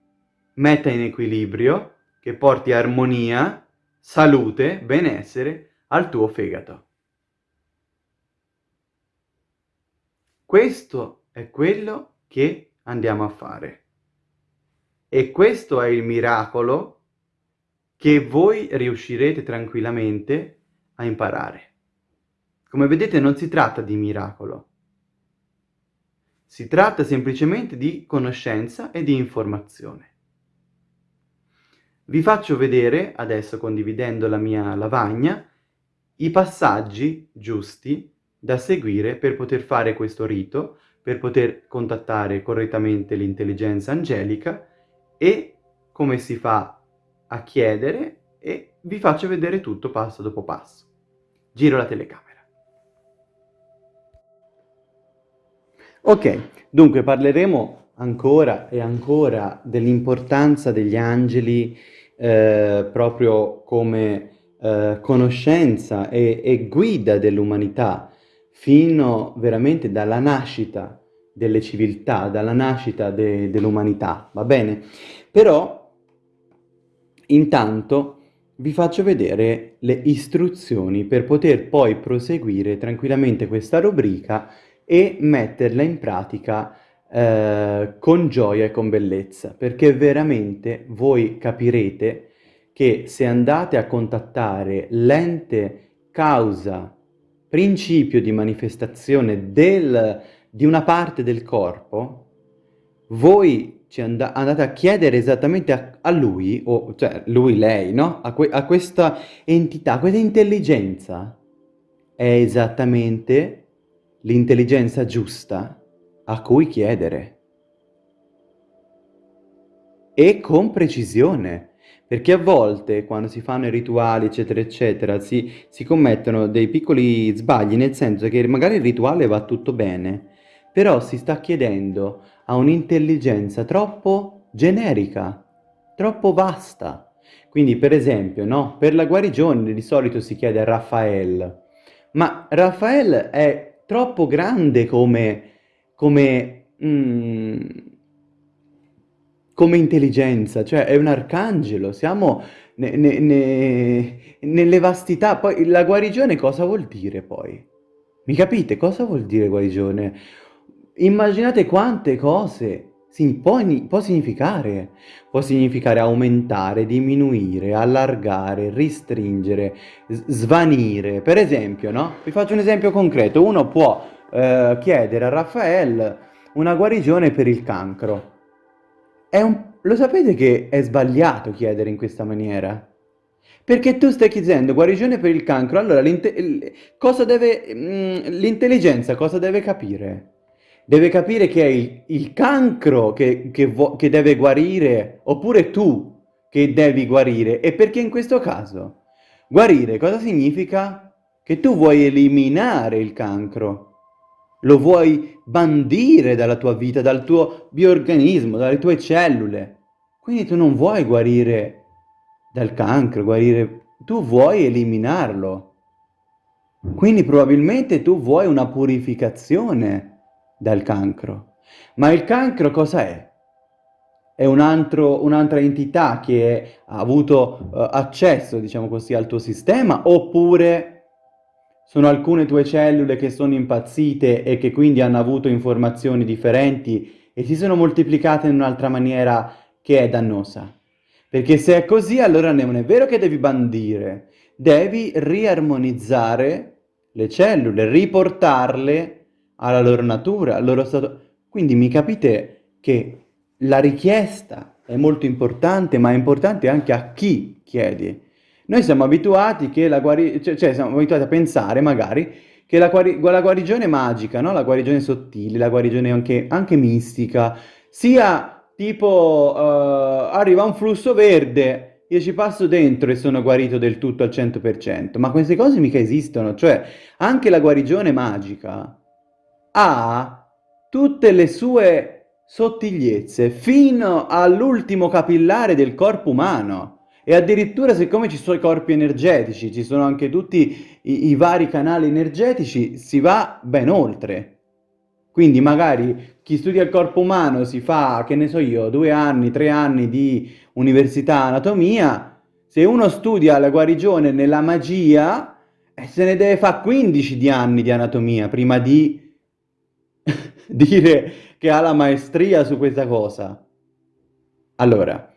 metta in equilibrio, che porti armonia, salute, benessere al tuo fegato. Questo è quello che andiamo a fare. E questo è il miracolo che voi riuscirete tranquillamente a imparare. Come vedete non si tratta di miracolo, si tratta semplicemente di conoscenza e di informazione. Vi faccio vedere, adesso condividendo la mia lavagna, i passaggi giusti da seguire per poter fare questo rito, per poter contattare correttamente l'intelligenza angelica e come si fa a chiedere e vi faccio vedere tutto passo dopo passo. Giro la telecamera. Ok, dunque parleremo ancora e ancora dell'importanza degli angeli eh, proprio come eh, conoscenza e, e guida dell'umanità fino veramente dalla nascita delle civiltà, dalla nascita de dell'umanità, va bene? Però intanto vi faccio vedere le istruzioni per poter poi proseguire tranquillamente questa rubrica e metterla in pratica eh, con gioia e con bellezza, perché veramente voi capirete che se andate a contattare l'ente causa, principio di manifestazione del, di una parte del corpo, voi and andate a chiedere esattamente a, a lui, o cioè lui, lei, no? A, que a questa entità, a questa intelligenza, è esattamente l'intelligenza giusta a cui chiedere. E con precisione, perché a volte quando si fanno i rituali eccetera eccetera si, si commettono dei piccoli sbagli, nel senso che magari il rituale va tutto bene, però si sta chiedendo a un'intelligenza troppo generica, troppo vasta. Quindi per esempio, no? per la guarigione di solito si chiede a Raffaele, ma Raffaele è troppo grande come, come, mm, come intelligenza, cioè è un arcangelo, siamo ne, ne, ne, nelle vastità. Poi la guarigione cosa vuol dire poi? Mi capite? Cosa vuol dire guarigione? Immaginate quante cose sì, può, può, significare, può significare aumentare, diminuire, allargare, ristringere, svanire. Per esempio, no? Vi faccio un esempio concreto. Uno può eh, chiedere a Raffaele una guarigione per il cancro. Un... Lo sapete che è sbagliato chiedere in questa maniera? Perché tu stai chiedendo guarigione per il cancro, allora l'intelligenza mm, cosa deve capire? deve capire che è il, il cancro che, che, che deve guarire, oppure tu che devi guarire. E perché in questo caso? Guarire cosa significa? Che tu vuoi eliminare il cancro, lo vuoi bandire dalla tua vita, dal tuo bioorganismo, dalle tue cellule. Quindi tu non vuoi guarire dal cancro, guarire... Tu vuoi eliminarlo. Quindi probabilmente tu vuoi una purificazione dal cancro. Ma il cancro cosa è? È un'altra un entità che ha avuto uh, accesso, diciamo così, al tuo sistema oppure sono alcune tue cellule che sono impazzite e che quindi hanno avuto informazioni differenti e si sono moltiplicate in un'altra maniera che è dannosa. Perché se è così allora non è vero che devi bandire, devi riarmonizzare le cellule, riportarle alla loro natura, al loro stato... Quindi mi capite che la richiesta è molto importante, ma è importante anche a chi chiedi. Noi siamo abituati guarigione, cioè, cioè, siamo abituati a pensare magari che la, guari la guarigione magica, no? la guarigione sottile, la guarigione anche, anche mistica, sia tipo uh, arriva un flusso verde, io ci passo dentro e sono guarito del tutto al 100%, ma queste cose mica esistono, cioè anche la guarigione magica ha tutte le sue sottigliezze fino all'ultimo capillare del corpo umano. E addirittura siccome ci sono i corpi energetici, ci sono anche tutti i, i vari canali energetici, si va ben oltre. Quindi magari chi studia il corpo umano si fa, che ne so io, due anni, tre anni di università anatomia, se uno studia la guarigione nella magia, eh, se ne deve fare 15 di anni di anatomia prima di [laughs] dire che ha la maestria su questa cosa. Allora,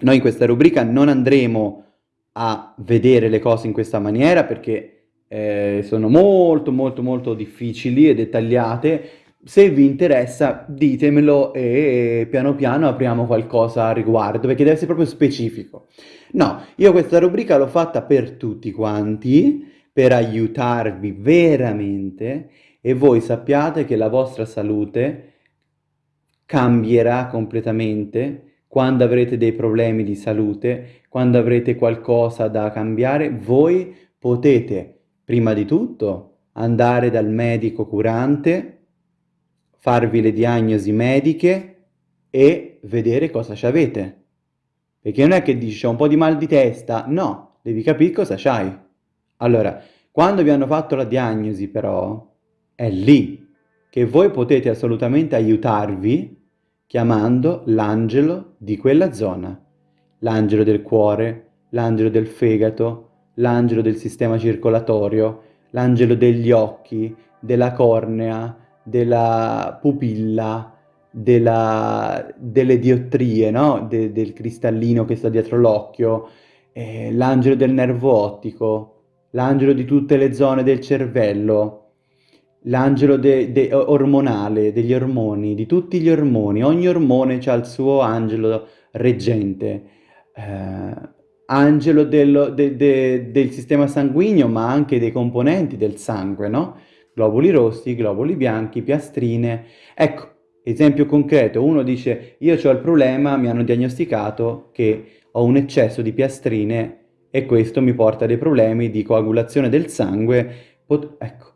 noi in questa rubrica non andremo a vedere le cose in questa maniera perché eh, sono molto molto molto difficili e dettagliate. Se vi interessa ditemelo e piano piano apriamo qualcosa a riguardo perché deve essere proprio specifico. No, io questa rubrica l'ho fatta per tutti quanti, per aiutarvi veramente e voi sappiate che la vostra salute cambierà completamente quando avrete dei problemi di salute, quando avrete qualcosa da cambiare, voi potete prima di tutto andare dal medico curante, farvi le diagnosi mediche e vedere cosa ci avete. Perché non è che dici ho un po' di mal di testa, no, devi capire cosa c'hai. Allora, quando vi hanno fatto la diagnosi però, è lì che voi potete assolutamente aiutarvi chiamando l'angelo di quella zona, l'angelo del cuore, l'angelo del fegato, l'angelo del sistema circolatorio, l'angelo degli occhi, della cornea, della pupilla, della, delle diottrie, no? De, del cristallino che sta dietro l'occhio, eh, l'angelo del nervo ottico, l'angelo di tutte le zone del cervello, l'angelo de, de, ormonale, degli ormoni, di tutti gli ormoni, ogni ormone ha il suo angelo reggente, eh, angelo del, de, de, del sistema sanguigno, ma anche dei componenti del sangue, no? Globuli rossi, globuli bianchi, piastrine. Ecco, esempio concreto, uno dice io ho il problema, mi hanno diagnosticato che ho un eccesso di piastrine e questo mi porta a dei problemi di coagulazione del sangue. Ecco,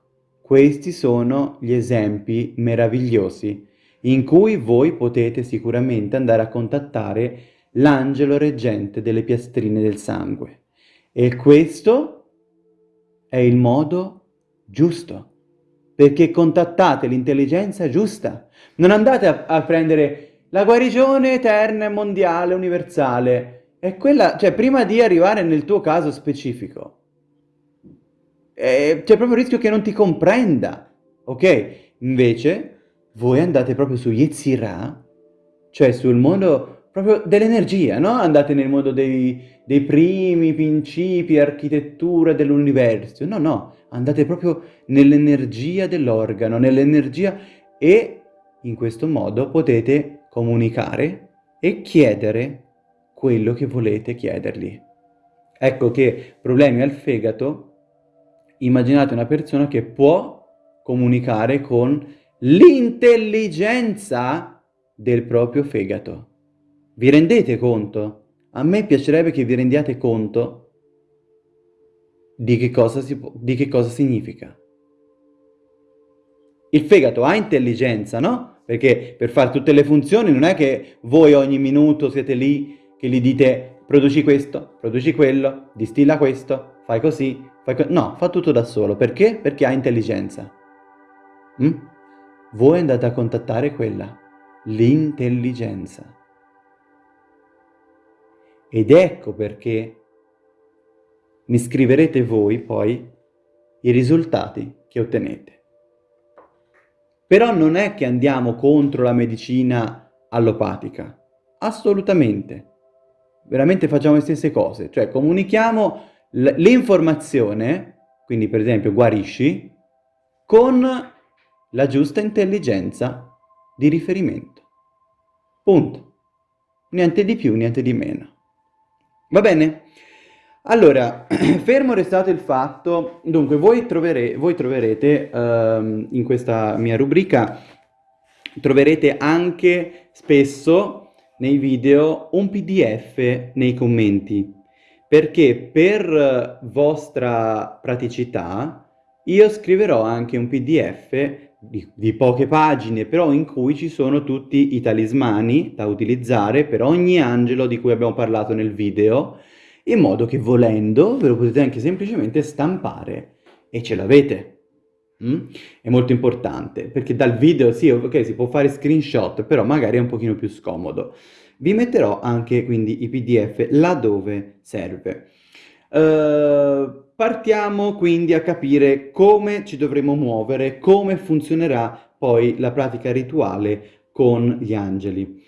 questi sono gli esempi meravigliosi in cui voi potete sicuramente andare a contattare l'angelo reggente delle piastrine del sangue. E questo è il modo giusto, perché contattate l'intelligenza giusta. Non andate a, a, prendere la guarigione eterna mondiale, universale. È quella, cioè prima di arrivare nel tuo caso specifico, eh, c'è proprio il rischio che non ti comprenda, ok? Invece voi andate proprio su Yetzirah, cioè sul mondo proprio dell'energia, no? Andate nel mondo dei, dei primi principi, architettura dell'universo, no, no, andate proprio nell'energia dell'organo, nell'energia e in questo modo potete comunicare e chiedere quello che volete chiedergli. Ecco che problemi al fegato immaginate una persona che può comunicare con l'intelligenza del proprio fegato. Vi rendete conto? A me piacerebbe che vi rendiate conto di che cosa, si di che cosa significa. Il fegato ha intelligenza, no? Perché per fare tutte le funzioni non è che voi ogni minuto siete lì che gli dite produci questo, produci quello, distilla questo, fai così, No, fa tutto da solo. Perché? Perché ha intelligenza. Mm? Voi andate a contattare quella, l'intelligenza. Ed ecco perché mi scriverete voi poi i risultati che ottenete. Però non è che andiamo contro la medicina allopatica, assolutamente. Veramente facciamo le stesse cose, cioè comunichiamo l'informazione, quindi per esempio guarisci, con la giusta intelligenza di riferimento. Punto. Niente di più, niente di meno. Va bene? Allora, [clears throat] fermo restato il fatto, dunque voi, trovere, voi troverete uh, in questa mia rubrica, troverete anche spesso nei video un pdf nei commenti perché per vostra praticità io scriverò anche un pdf di, di, poche pagine, però in cui ci sono tutti i talismani da utilizzare per ogni angelo di cui abbiamo parlato nel video, in modo che volendo ve lo potete anche semplicemente stampare e ce l'avete. Mm? È molto importante, perché dal video sì, ok, si può fare screenshot, però magari è un pochino più scomodo. Vi metterò anche quindi i pdf laddove serve. Uh, partiamo quindi a capire come ci dovremo muovere, come funzionerà poi la pratica rituale con gli angeli.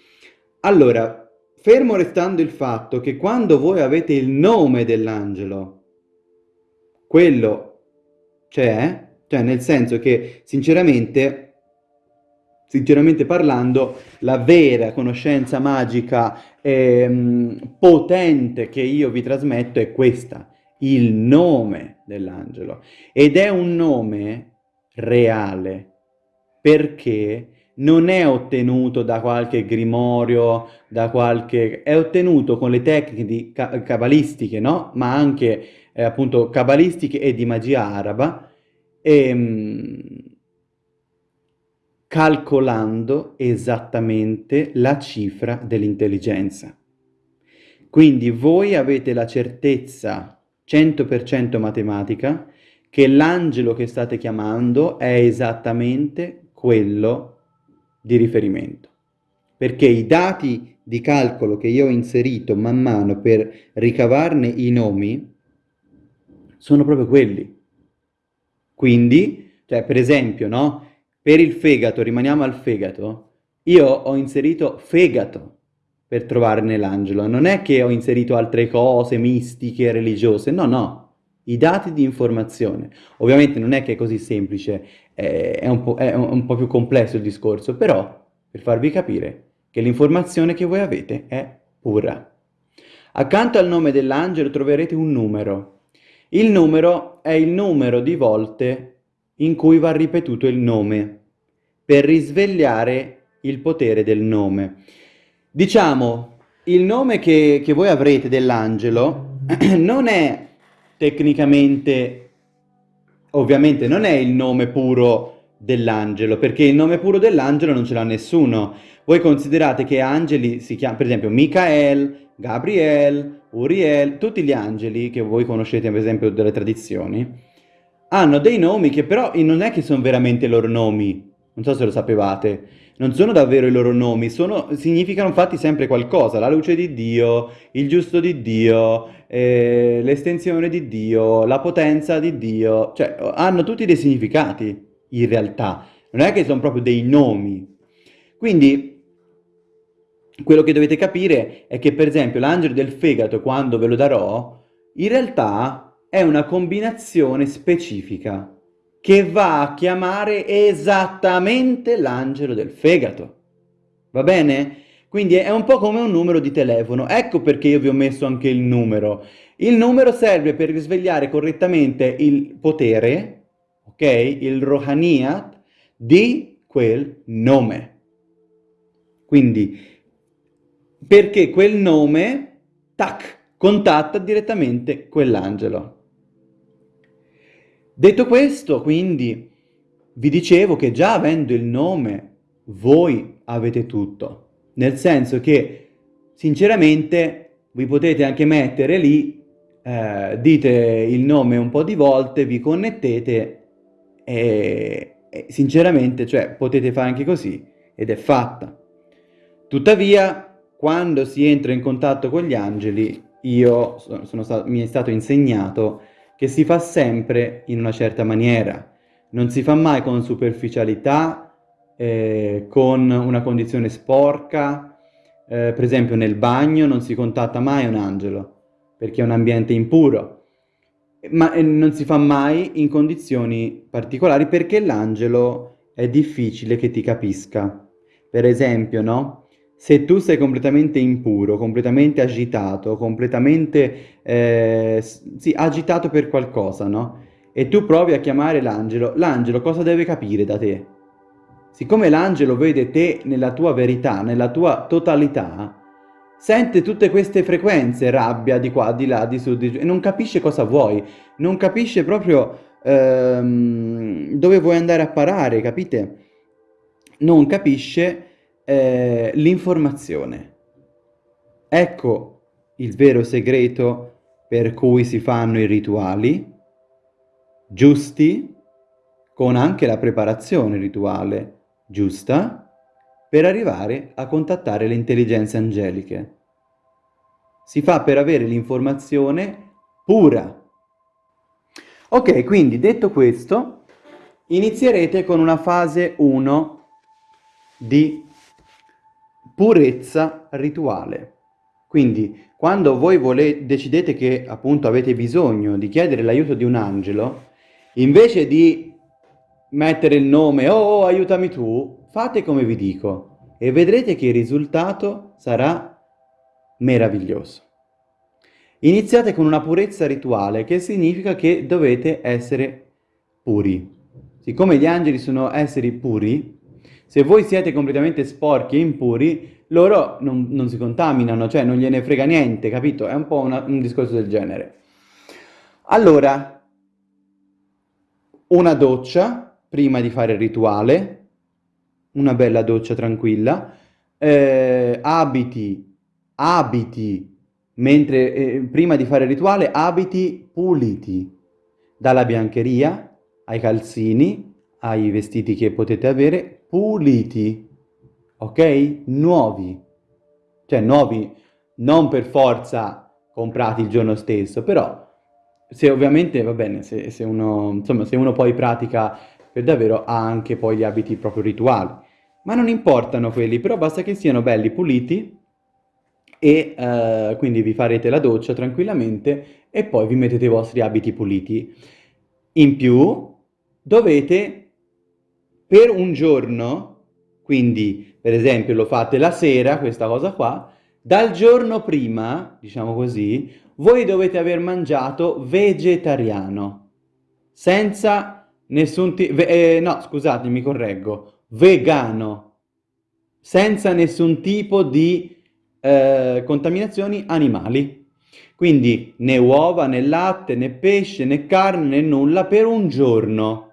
Allora, fermo restando il fatto che quando voi avete il nome dell'angelo, quello c'è, cioè, nel senso che, sinceramente, sinceramente parlando, la vera conoscenza magica e mm, potente che io vi trasmetto è questa, il nome dell'angelo. Ed è un nome reale, perché non è ottenuto da qualche grimorio, da qualche... è ottenuto con le tecniche cabalistiche, no? Ma anche, eh, appunto, cabalistiche e di magia araba, ehm, calcolando esattamente la cifra dell'intelligenza. Quindi voi avete la certezza 100% matematica che l'angelo che state chiamando è esattamente quello di riferimento. Perché i dati di calcolo che io ho inserito man mano per ricavarne i nomi sono proprio quelli. Quindi, cioè per esempio, no? Per il fegato, rimaniamo al fegato, io ho inserito fegato per trovarne l'angelo. Non è che ho inserito altre cose mistiche, religiose, no, no. I dati di informazione. Ovviamente non è che è così semplice, è un, po', è un po' più complesso il discorso, però per farvi capire che l'informazione che voi avete è pura. Accanto al nome dell'angelo troverete un numero, il numero è il numero di volte in cui va ripetuto il nome, per risvegliare il potere del nome. Diciamo, il nome che, che voi avrete dell'angelo [clears throat] non è tecnicamente, ovviamente non è il nome puro dell'angelo, perché il nome puro dell'angelo non ce l'ha nessuno. Voi considerate che angeli si chiamano, per esempio, Michael, Gabriel, Uriel, tutti gli angeli che voi conoscete per esempio delle tradizioni, hanno dei nomi che però non è che sono veramente i loro nomi, non so se lo sapevate, non sono davvero i loro nomi, sono, significano infatti sempre qualcosa, la luce di Dio, il giusto di Dio, eh, l'estensione di Dio, la potenza di Dio, cioè hanno tutti dei significati in realtà, non è che sono proprio dei nomi. Quindi quello che dovete capire è che per esempio l'angelo del fegato, quando ve lo darò, in realtà è una combinazione specifica che va a chiamare esattamente l'angelo del fegato. Va bene? Quindi è un po' come un numero di telefono. Ecco perché io vi ho messo anche il numero. Il numero serve per risvegliare correttamente il potere, ok? Il rohaniyat di quel nome. Quindi perché quel nome, tac, contatta direttamente quell'angelo. Detto questo, quindi, vi dicevo che già avendo il nome, voi avete tutto. Nel senso che, sinceramente, vi potete anche mettere lì, eh, dite il nome un po' di volte, vi connettete e, e sinceramente, cioè, potete fare anche così ed è fatta. Tuttavia, quando si entra in contatto con gli angeli, io sono stato, mi è stato insegnato che si fa sempre in una certa maniera. Non si fa mai con superficialità, eh, con una condizione sporca, eh, per esempio nel bagno non si contatta mai un angelo, perché è un ambiente impuro, ma eh, non si fa mai in condizioni particolari perché l'angelo è difficile che ti capisca. Per esempio, no? Se tu sei completamente impuro, completamente agitato, completamente, eh, sì, agitato per qualcosa, no? E tu provi a chiamare l'angelo, l'angelo cosa deve capire da te? Siccome l'angelo vede te nella tua verità, nella tua totalità, sente tutte queste frequenze, rabbia di qua, di là, di su, di giù, e non capisce cosa vuoi, non capisce proprio ehm, dove vuoi andare a parare, capite? Non capisce eh, l'informazione. Ecco il vero segreto per cui si fanno i rituali giusti, con anche la preparazione rituale giusta per arrivare a contattare le intelligenze angeliche. Si fa per avere l'informazione pura. Ok, quindi detto questo, inizierete con una fase 1 di purezza rituale. Quindi quando voi decidete che appunto avete bisogno di chiedere l'aiuto di un angelo, invece di mettere il nome oh, oh aiutami tu, fate come vi dico e vedrete che il risultato sarà meraviglioso. Iniziate con una purezza rituale, che significa che dovete essere puri. Siccome gli angeli sono esseri puri, se voi siete completamente sporchi e impuri, loro non, non, si contaminano, cioè non gliene frega niente, capito? È un po' una, un discorso del genere. Allora, una doccia prima di fare il rituale, una bella doccia tranquilla, eh, abiti, abiti, mentre eh, prima di fare il rituale, abiti puliti, dalla biancheria ai calzini, ai vestiti che potete avere, puliti ok? Nuovi. Cioè nuovi non per forza comprati il giorno stesso, però se ovviamente va bene, se, se, uno, insomma, se uno poi pratica per davvero ha anche poi gli abiti proprio rituali. Ma non importano quelli, però basta che siano belli, puliti e uh, quindi vi farete la doccia tranquillamente e poi vi mettete i vostri abiti puliti. In più dovete per un giorno, quindi per esempio lo fate la sera, questa cosa qua, dal giorno prima, diciamo così, voi dovete aver mangiato vegetariano, senza nessun tipo, eh, no scusate mi correggo, vegano, senza nessun tipo di eh, contaminazioni animali. Quindi né uova, né latte, né pesce, né carne, né nulla per un giorno.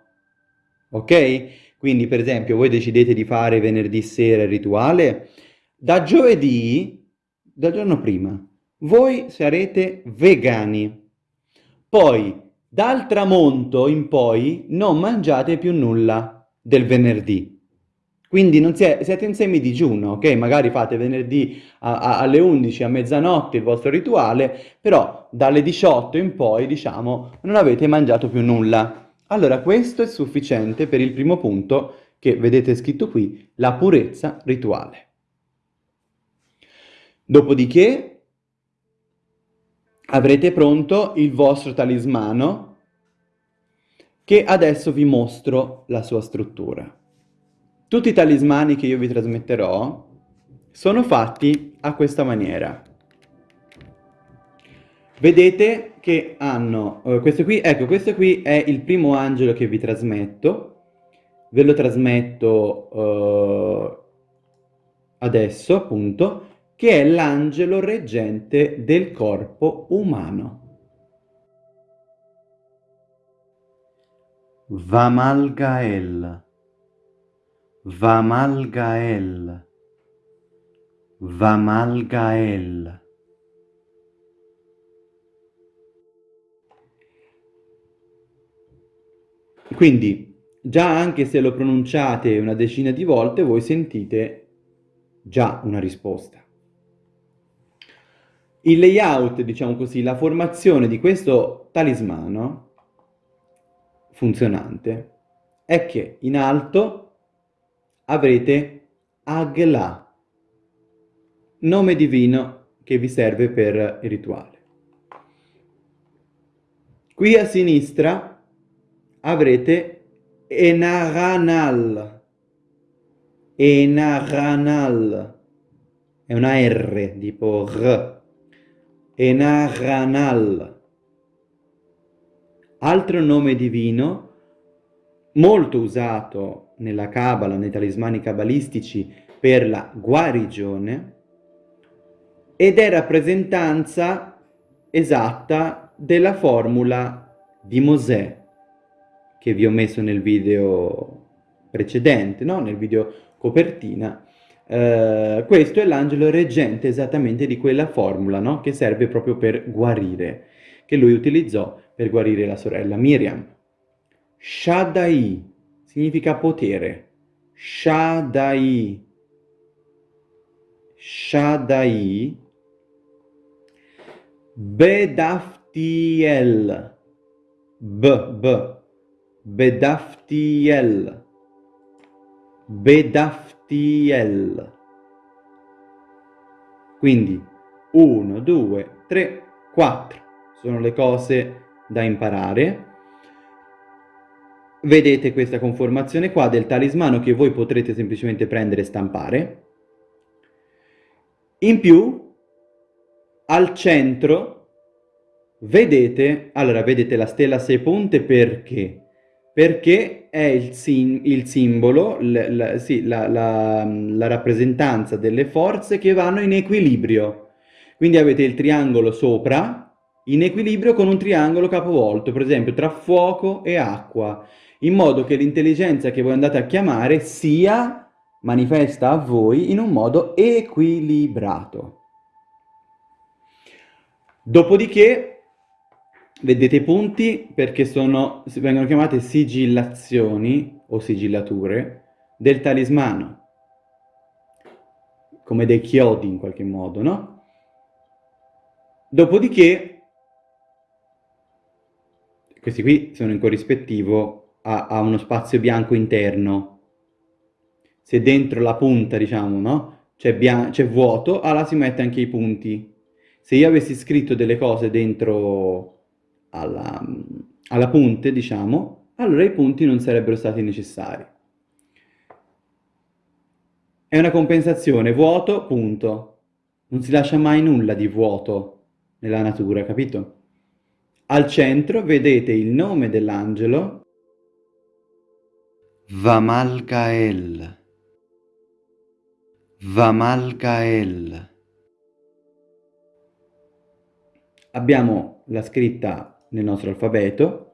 Ok? Quindi per esempio voi decidete di fare venerdì sera il rituale, da giovedì, dal giorno prima, voi sarete vegani. Poi dal tramonto in poi non mangiate più nulla del venerdì. Quindi non siete, siete in semi-digiuno, ok? Magari fate venerdì a, a, alle 11, a mezzanotte il vostro rituale, però dalle 18 in poi, diciamo, non avete mangiato più nulla. Allora questo è sufficiente per il primo punto che vedete scritto qui, la purezza rituale. Dopodiché avrete pronto il vostro talismano che adesso vi mostro la sua struttura. Tutti i talismani che io vi trasmetterò sono fatti a questa maniera. Vedete che hanno, uh, questo qui, ecco, questo qui è il primo angelo che vi trasmetto, ve lo trasmetto uh, adesso appunto, che è l'angelo reggente del corpo umano. Vamalgael, Vamalgael, Vamalgael. Quindi già anche se lo pronunciate una decina di volte, voi sentite già una risposta. Il layout, diciamo così, la formazione di questo talismano funzionante è che in alto avrete Agla, nome divino che vi serve per il rituale. Qui a sinistra avrete Enaranal. Enaranal. È una R, tipo R. Enaranal. Altro nome divino, molto usato nella Kabbalah, nei talismani cabalistici, per la guarigione, ed è rappresentanza esatta della formula di Mosè, che vi ho messo nel video precedente, no? nel video copertina, eh, questo è l'angelo reggente esattamente di quella formula, no? che serve proprio per guarire, che lui utilizzò per guarire la sorella Miriam. Shaddai, significa potere. Shaddai. Shaddai. Bedaftiel. B, B. Bedaftiel. Bedaftiel. Quindi 1, 2, 3, 4 sono le cose da imparare. Vedete questa conformazione qua del talismano che voi potrete semplicemente prendere e stampare. In più, al centro, vedete, allora vedete la stella a sei punte perché? Perché è il, sim, il simbolo, l, l, sì, la, la, la rappresentanza delle forze che vanno in equilibrio. Quindi avete il triangolo sopra, in equilibrio con un triangolo capovolto, per esempio tra fuoco e acqua, in modo che l'intelligenza che voi andate a chiamare sia manifesta a voi in un modo equilibrato. Dopodiché, vedete i punti perché sono, vengono chiamate sigillazioni o sigillature del talismano, come dei chiodi in qualche modo, no? Dopodiché questi qui sono in corrispettivo a, a uno spazio bianco interno. Se dentro la punta, diciamo, no? C'è vuoto, allora si mette anche i punti. Se io avessi scritto delle cose dentro alla, alla punte, diciamo, allora i punti non sarebbero stati necessari. È una compensazione, vuoto, punto. Non si lascia mai nulla di vuoto nella natura, capito? Al centro vedete il nome dell'angelo Vamalgael. Vamalgael. Abbiamo la scritta nel nostro alfabeto,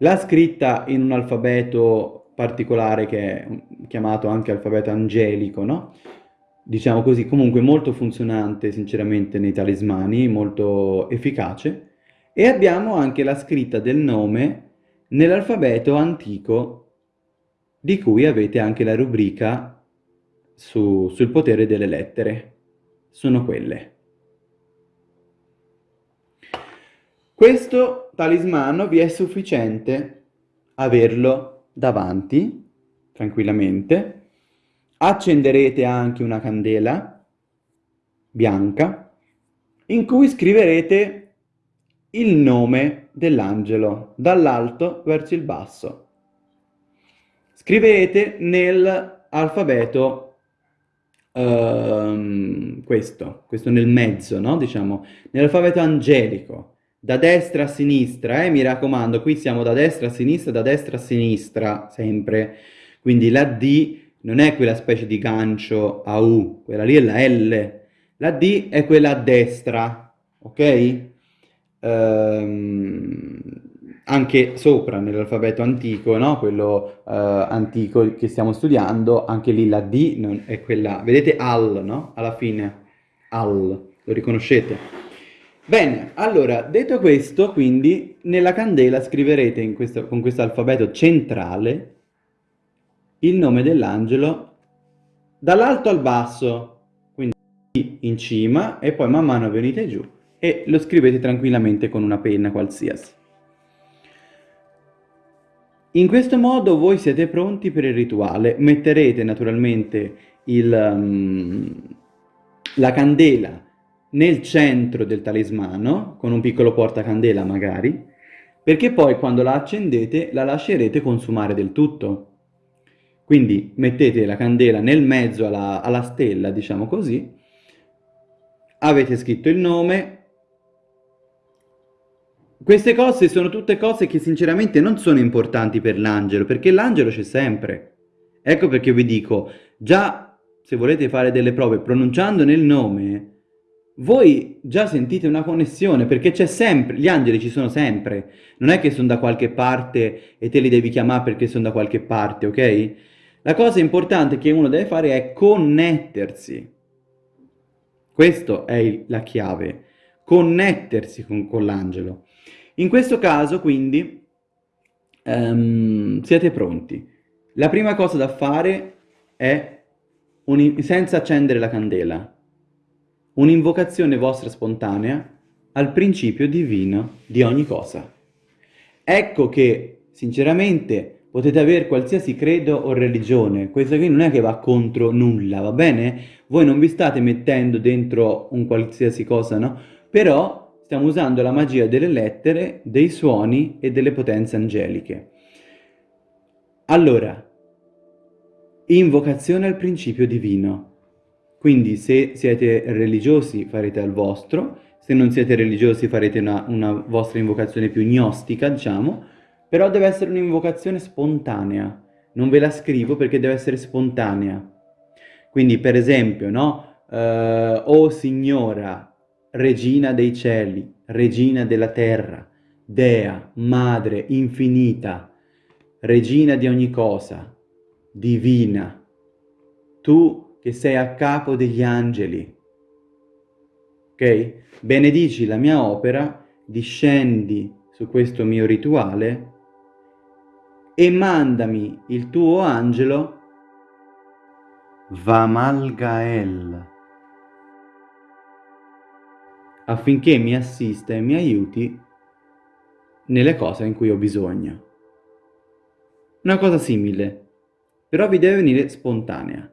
la scritta in un alfabeto particolare che è chiamato anche alfabeto angelico, no? Diciamo così, comunque molto funzionante sinceramente nei talismani, molto efficace. E abbiamo anche la scritta del nome nell'alfabeto antico, di cui avete anche la rubrica su, sul potere delle lettere. Sono quelle. Questo talismano vi è sufficiente averlo davanti, tranquillamente. Accenderete anche una candela bianca in cui scriverete il nome dell'angelo, dall'alto verso il basso. Scrivete nell'alfabeto uh, questo, questo nel mezzo, no? Diciamo, nell'alfabeto angelico, da destra a sinistra, eh? mi raccomando, qui siamo da destra a sinistra, da destra a sinistra, sempre. Quindi la D non è quella specie di gancio a U, quella lì è la L. La D è quella a destra, ok? ehm, anche sopra nell'alfabeto antico, no? quello eh, antico che stiamo studiando, anche lì la D è quella, vedete al, no? Alla fine, al, lo riconoscete? Bene, allora, detto questo, quindi, nella candela scriverete questo, con questo alfabeto centrale il nome dell'angelo dall'alto al basso, quindi in cima e poi man mano venite giù e lo scrivete tranquillamente con una penna qualsiasi. In questo modo voi siete pronti per il rituale, metterete naturalmente il, um, la candela nel centro del talismano, con un piccolo portacandela magari, perché poi quando la accendete la lascerete consumare del tutto. Quindi mettete la candela nel mezzo alla, alla stella, diciamo così, avete scritto il nome, queste cose sono tutte cose che sinceramente non sono importanti per l'angelo, perché l'angelo c'è sempre. Ecco perché vi dico, già se volete fare delle prove pronunciando nel nome, voi già sentite una connessione, perché c'è sempre, gli angeli ci sono sempre. Non è che sono da qualche parte e te li devi chiamare perché sono da qualche parte, ok? La cosa importante che uno deve fare è connettersi. Questa è la chiave, connettersi con, con l'angelo. In questo caso, quindi, um, siete pronti. La prima cosa da fare è, senza accendere la candela, un'invocazione vostra spontanea al principio divino di ogni cosa. Ecco che, sinceramente, potete avere qualsiasi credo o religione, questo qui non è che va contro nulla, va bene? Voi non vi state mettendo dentro un qualsiasi cosa, no? Però stiamo usando la magia delle lettere, dei suoni e delle potenze angeliche. Allora, Invocazione al principio divino. Quindi se siete religiosi farete al vostro, se non siete religiosi farete una, una vostra invocazione più gnostica, diciamo, però deve essere un'invocazione spontanea. Non ve la scrivo perché deve essere spontanea. Quindi per esempio, no? Uh, o Signora, Regina dei cieli, Regina della terra, Dea, Madre, infinita, Regina di ogni cosa, divina, tu che sei a capo degli angeli. Ok? Benedici la mia opera, discendi su questo mio rituale e mandami il tuo angelo Vamalgael affinché mi assista e mi aiuti nelle cose in cui ho bisogno. Una cosa simile però vi deve venire spontanea.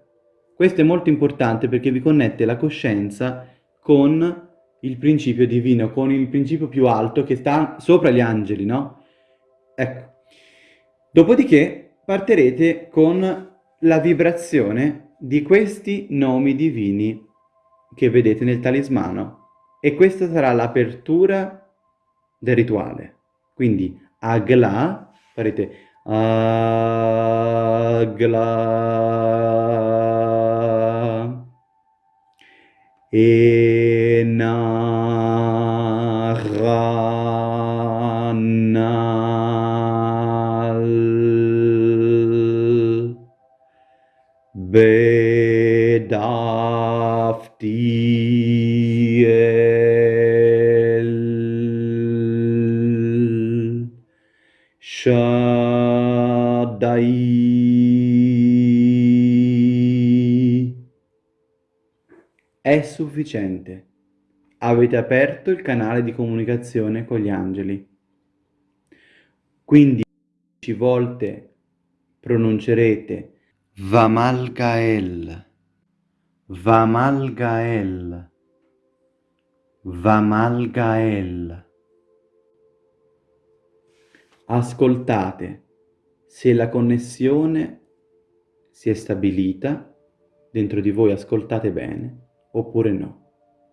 Questo è molto importante perché vi connette la coscienza con il principio divino, con il principio più alto che sta sopra gli angeli, no? Ecco. Dopodiché partirete con la vibrazione di questi nomi divini che vedete nel talismano e questa sarà l'apertura del rituale. Quindi Agla, farete Agla enaranal bedarf diel shadai È sufficiente. Avete aperto il canale di comunicazione con gli angeli. Quindi volte pronuncerete Vamalgael, Vamalgael, Vamalgael. Ascoltate se la connessione si è stabilita, dentro di voi ascoltate bene, oppure no.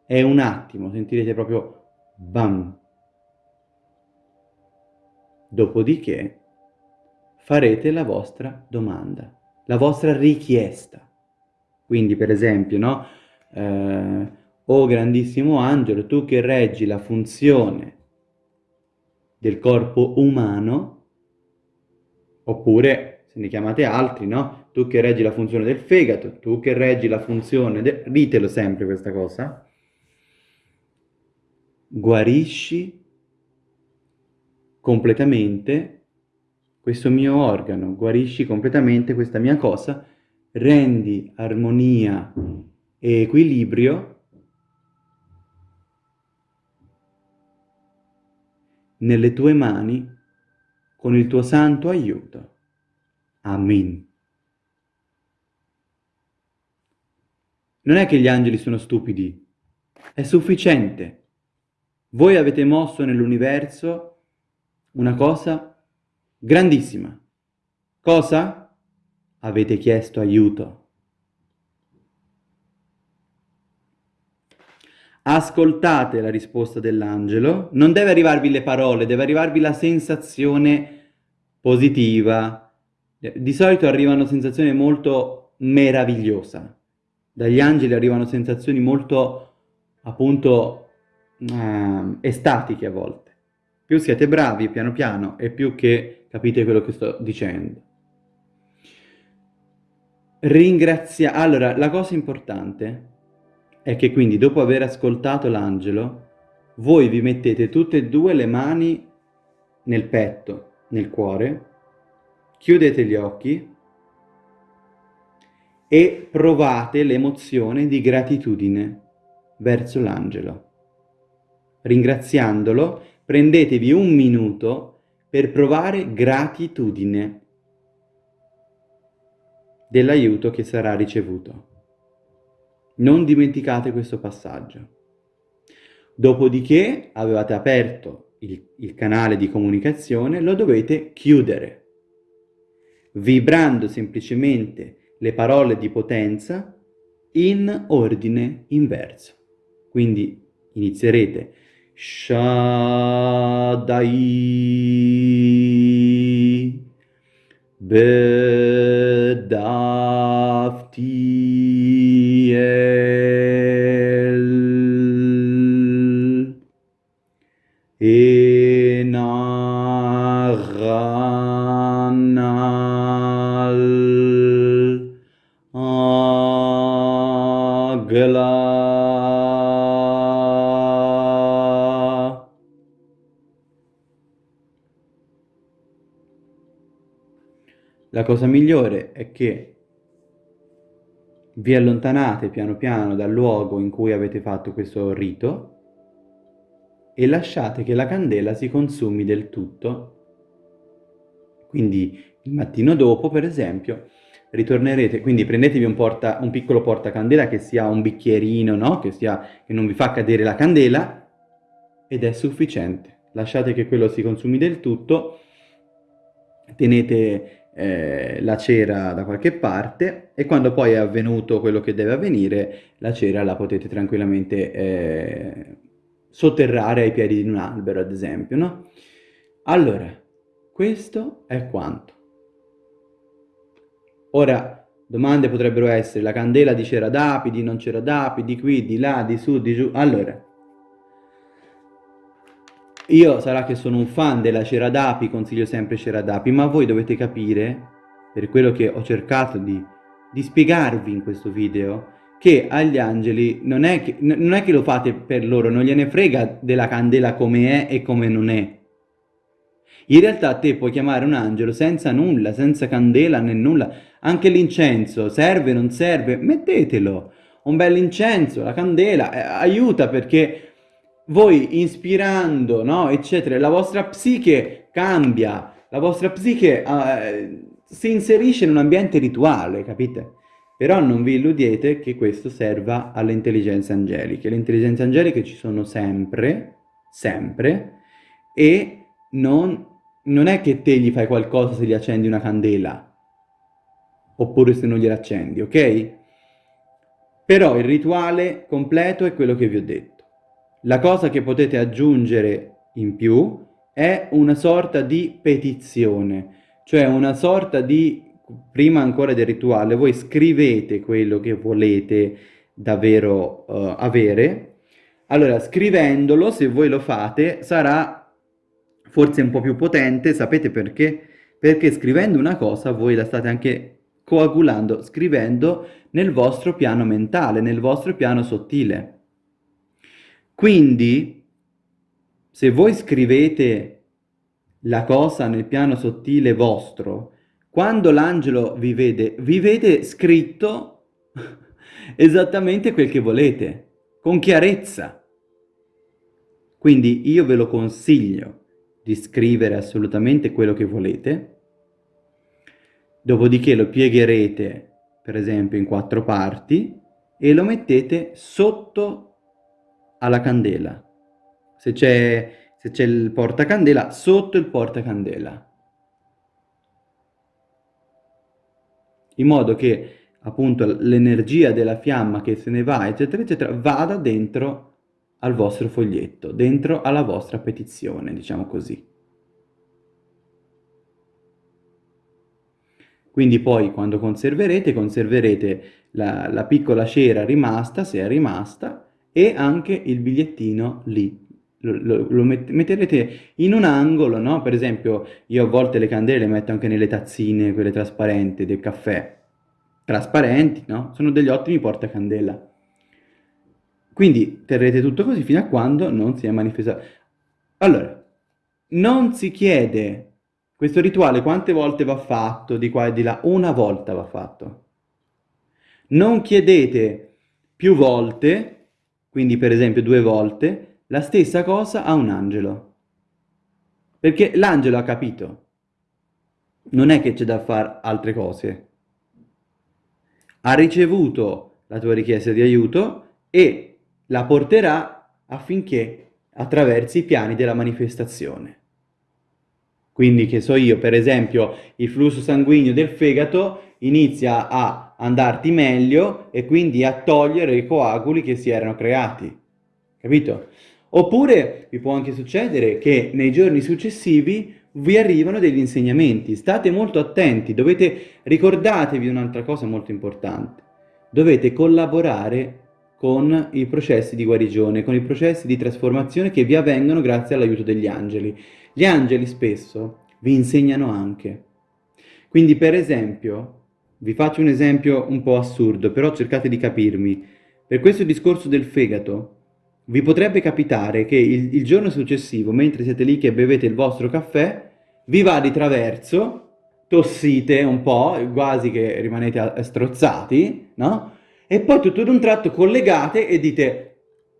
È un attimo, sentirete proprio bam. Dopodiché farete la vostra domanda, la vostra richiesta. Quindi per esempio, no? Eh, oh grandissimo angelo, tu che reggi la funzione del corpo umano, Oppure, se ne chiamate altri, no? Tu che reggi la funzione del fegato, tu che reggi la funzione del... Ditelo sempre questa cosa. Guarisci completamente questo mio organo, guarisci completamente questa mia cosa, rendi armonia e equilibrio nelle tue mani con il tuo santo aiuto. Amen. Non è che gli angeli sono stupidi, è sufficiente. Voi avete mosso nell'universo una cosa grandissima. Cosa? Avete chiesto aiuto. ascoltate la risposta dell'angelo, non deve arrivarvi le parole, deve arrivarvi la sensazione positiva. Di solito arrivano sensazioni molto meravigliose. Dagli angeli arrivano sensazioni molto, appunto, eh, estatiche a volte. Più siete bravi, piano piano, e più che capite quello che sto dicendo. Ringrazia... Allora, la cosa importante è che quindi dopo aver ascoltato l'angelo, voi vi mettete tutte e due le mani nel petto, nel cuore, chiudete gli occhi e provate l'emozione di gratitudine verso l'angelo. Ringraziandolo, prendetevi un minuto per provare gratitudine dell'aiuto che sarà ricevuto. Non dimenticate questo passaggio. Dopodiché avevate aperto il, il canale di comunicazione, lo dovete chiudere, vibrando semplicemente le parole di potenza in ordine inverso. Quindi inizierete Shaddai Bedaftiel cosa migliore è che vi allontanate piano piano dal luogo in cui avete fatto questo rito e lasciate che la candela si consumi del tutto. Quindi il mattino dopo, per esempio, ritornerete, quindi prendetevi un, porta, un piccolo portacandela che sia un bicchierino, no? che, sia, che non vi fa cadere la candela, ed è sufficiente. Lasciate che quello si consumi del tutto, tenete eh, la cera da qualche parte e quando poi è avvenuto quello che deve avvenire, la cera la potete tranquillamente eh, sotterrare ai piedi di un albero, ad esempio, no? Allora, questo è quanto. Ora, domande potrebbero essere, la candela di cera d'api, di non cera d'api, di qui, di là, di su, di giù. Allora, io sarà che sono un fan della cera d'api, consiglio sempre cera d'api, ma voi dovete capire, per quello che ho cercato di, di spiegarvi in questo video, che agli angeli non è che, non è che lo fate per loro, non gliene frega della candela come è e come non è. In realtà te puoi chiamare un angelo senza nulla, senza candela né nulla. Anche l'incenso, serve, non serve, mettetelo. Un bel incenso, la candela, eh, aiuta perché voi ispirando, no, eccetera, la vostra psiche cambia, la vostra psiche eh, si inserisce in un ambiente rituale, capite? Però non vi illudete che questo serva alle intelligenze angeliche. Le intelligenze angeliche ci sono sempre, sempre, e non, non è che te gli fai qualcosa se gli accendi una candela, oppure se non gliela accendi, ok? Però il rituale completo è quello che vi ho detto. La cosa che potete aggiungere in più è una sorta di petizione, cioè una sorta di prima ancora del rituale, voi scrivete quello che volete davvero uh, avere. Allora, scrivendolo, se voi lo fate, sarà forse un po' più potente, sapete perché? Perché scrivendo una cosa voi la state anche coagulando, scrivendo nel vostro piano mentale, nel vostro piano sottile. Quindi, se voi scrivete la cosa nel piano sottile vostro, quando l'angelo vi vede, vi vede scritto [laughs] esattamente quel che volete, con chiarezza. Quindi io ve lo consiglio di scrivere assolutamente quello che volete, dopodiché lo piegherete, per esempio, in quattro parti e lo mettete sotto alla candela. Se c'è il portacandela, sotto il portacandela. in modo che appunto l'energia della fiamma che se ne va, eccetera, eccetera, vada dentro al vostro foglietto, dentro alla vostra petizione, diciamo così. Quindi poi quando conserverete, conserverete la, la piccola cera rimasta, se è rimasta, e anche il bigliettino lì. Lo, lo, lo metterete in un angolo, no? Per esempio, io a volte le candele le metto anche nelle tazzine, quelle trasparenti del caffè, trasparenti, no? Sono degli ottimi portacandela. Quindi terrete tutto così fino a quando non si è manifestato. Allora, non si chiede Questo rituale quante volte va fatto, di qua e di là? Una volta va fatto. Non chiedete più volte, quindi per esempio due volte, la stessa cosa a un angelo. Perché l'angelo ha capito. Non è che c'è da fare altre cose. Ha ricevuto la tua richiesta di aiuto e la porterà affinché attraversi i piani della manifestazione. Quindi, che so io, per esempio, il flusso sanguigno del fegato inizia a andarti meglio e quindi a togliere i coaguli che si erano creati. Capito? Oppure vi può anche succedere che nei giorni successivi vi arrivano degli insegnamenti. State molto attenti, dovete ricordatevi un'altra cosa molto importante. Dovete collaborare con i processi di guarigione, con i processi di trasformazione che vi avvengono grazie all'aiuto degli angeli. Gli angeli spesso vi insegnano anche. Quindi per esempio, vi faccio un esempio un po' assurdo, però cercate di capirmi. Per questo discorso del fegato, vi potrebbe capitare che il, il giorno successivo, mentre siete lì che bevete il vostro caffè, vi va di traverso, tossite un po', quasi che rimanete strozzati, no? e poi tutto ad un tratto collegate e dite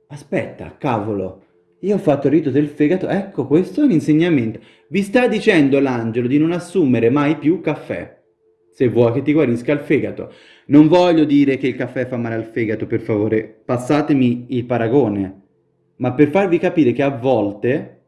aspetta, cavolo, io ho fatto il rito del fegato, ecco questo è un insegnamento. Vi sta dicendo l'angelo di non assumere mai più caffè, se vuoi che ti guarisca il fegato. Non voglio dire che il caffè fa male al fegato, per favore, passatemi il paragone, ma per farvi capire che a volte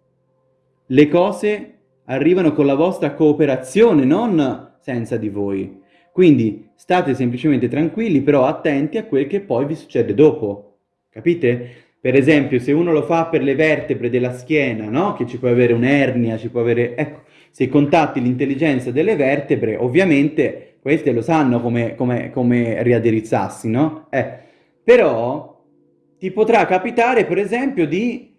le cose arrivano con la vostra cooperazione, non senza di voi. Quindi state semplicemente tranquilli, però attenti a quel che poi vi succede dopo. Capite? Per esempio, se uno lo fa per le vertebre della schiena, no? Che ci può avere un'ernia, ci può avere... Ecco, se contatti l'intelligenza delle vertebre, ovviamente queste lo sanno come, come, come riaddirizzarsi, no? Eh, però ti potrà capitare, per esempio, di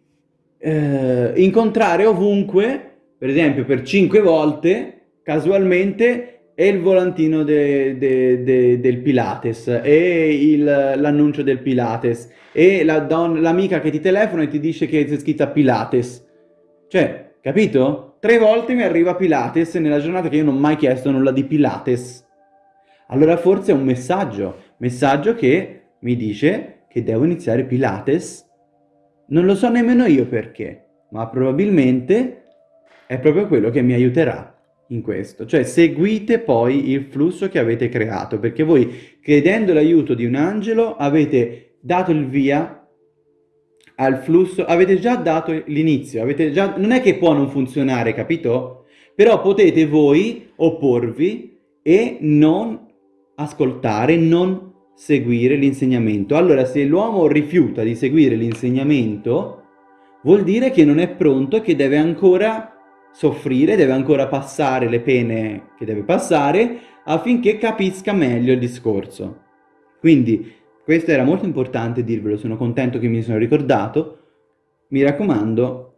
eh, incontrare ovunque, per esempio per cinque volte, casualmente, e il volantino de, de, de, del Pilates, e l'annuncio del Pilates, e l'amica la che ti telefona e ti dice che c'è scritta Pilates. Cioè, capito? Tre volte mi arriva Pilates nella giornata che io non ho mai chiesto nulla di Pilates. Allora forse è un messaggio, messaggio che mi dice che devo iniziare Pilates. Non lo so nemmeno io perché, ma probabilmente è proprio quello che mi aiuterà in questo, cioè seguite poi il flusso che avete creato, perché voi chiedendo l'aiuto di un angelo avete dato il via al flusso, avete già dato l'inizio, già, non è che può non funzionare, capito? Però potete voi opporvi e non ascoltare, non seguire l'insegnamento. Allora se l'uomo rifiuta di seguire l'insegnamento, vuol dire che non è pronto e che deve ancora soffrire, deve ancora passare le pene che deve passare affinché capisca meglio il discorso. Quindi questo era molto importante dirvelo, sono contento che mi sono ricordato. Mi raccomando,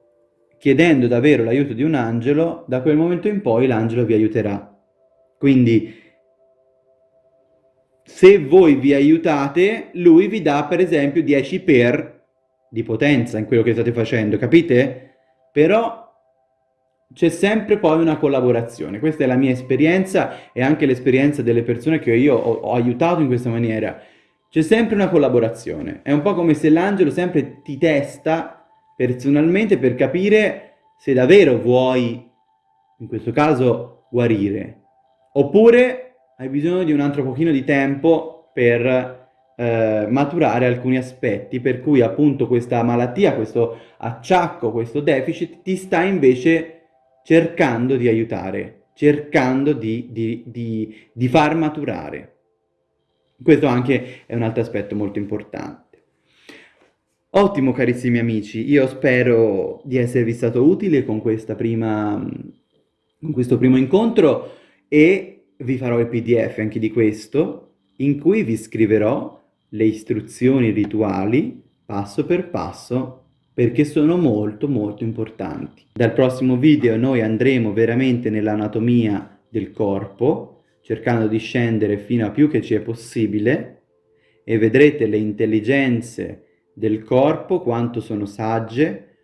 chiedendo davvero l'aiuto di un angelo, da quel momento in poi l'angelo vi aiuterà. Quindi, se voi vi aiutate, lui vi dà per esempio 10 per di potenza in quello che state facendo, capite? Però c'è sempre poi una collaborazione. Questa è la mia esperienza e anche l'esperienza delle persone che io ho, ho aiutato in questa maniera. C'è sempre una collaborazione. È un po' come se l'angelo sempre ti testa personalmente per capire se davvero vuoi, in questo caso, guarire. Oppure hai bisogno di un altro pochino di tempo per eh, maturare alcuni aspetti, per cui appunto questa malattia, questo acciacco, questo deficit ti sta invece cercando di aiutare, cercando di, di, di, di far maturare. Questo anche è un altro aspetto molto importante. Ottimo carissimi amici, io spero di esservi stato utile con, prima, con questo primo incontro e vi farò il pdf anche di questo, in cui vi scriverò le istruzioni rituali passo per passo perché sono molto molto importanti. Dal prossimo video noi andremo veramente nell'anatomia del corpo, cercando di scendere fino a più che ci è possibile, e vedrete le intelligenze del corpo, quanto sono sagge,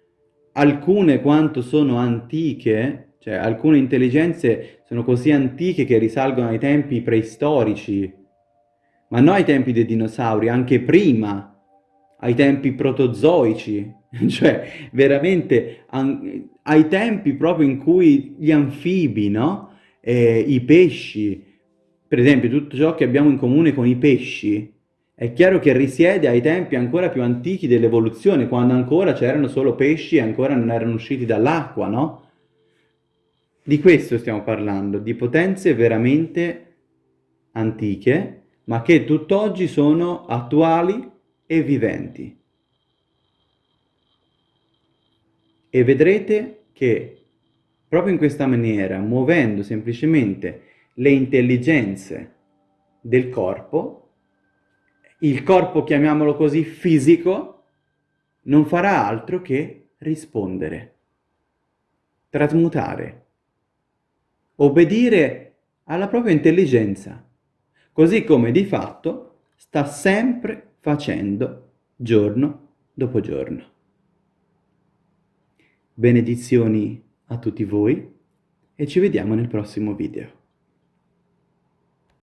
alcune quanto sono antiche, Cioè, alcune intelligenze sono così antiche che risalgono ai tempi preistorici, ma non ai tempi dei dinosauri, anche prima, ai tempi protozoici, [laughs] cioè veramente ai tempi proprio in cui gli anfibi, no? Eh, I pesci, per esempio tutto ciò che abbiamo in comune con i pesci, è chiaro che risiede ai tempi ancora più antichi dell'evoluzione, quando ancora c'erano solo pesci e ancora non erano usciti dall'acqua, no? Di questo stiamo parlando, di potenze veramente antiche, ma che tutt'oggi sono attuali e viventi. E vedrete che proprio in questa maniera, muovendo semplicemente le intelligenze del corpo, il corpo, chiamiamolo così, fisico, non farà altro che rispondere, trasmutare obbedire alla propria intelligenza, così come di fatto sta sempre facendo giorno dopo giorno. Benedizioni a tutti voi e ci vediamo nel prossimo video.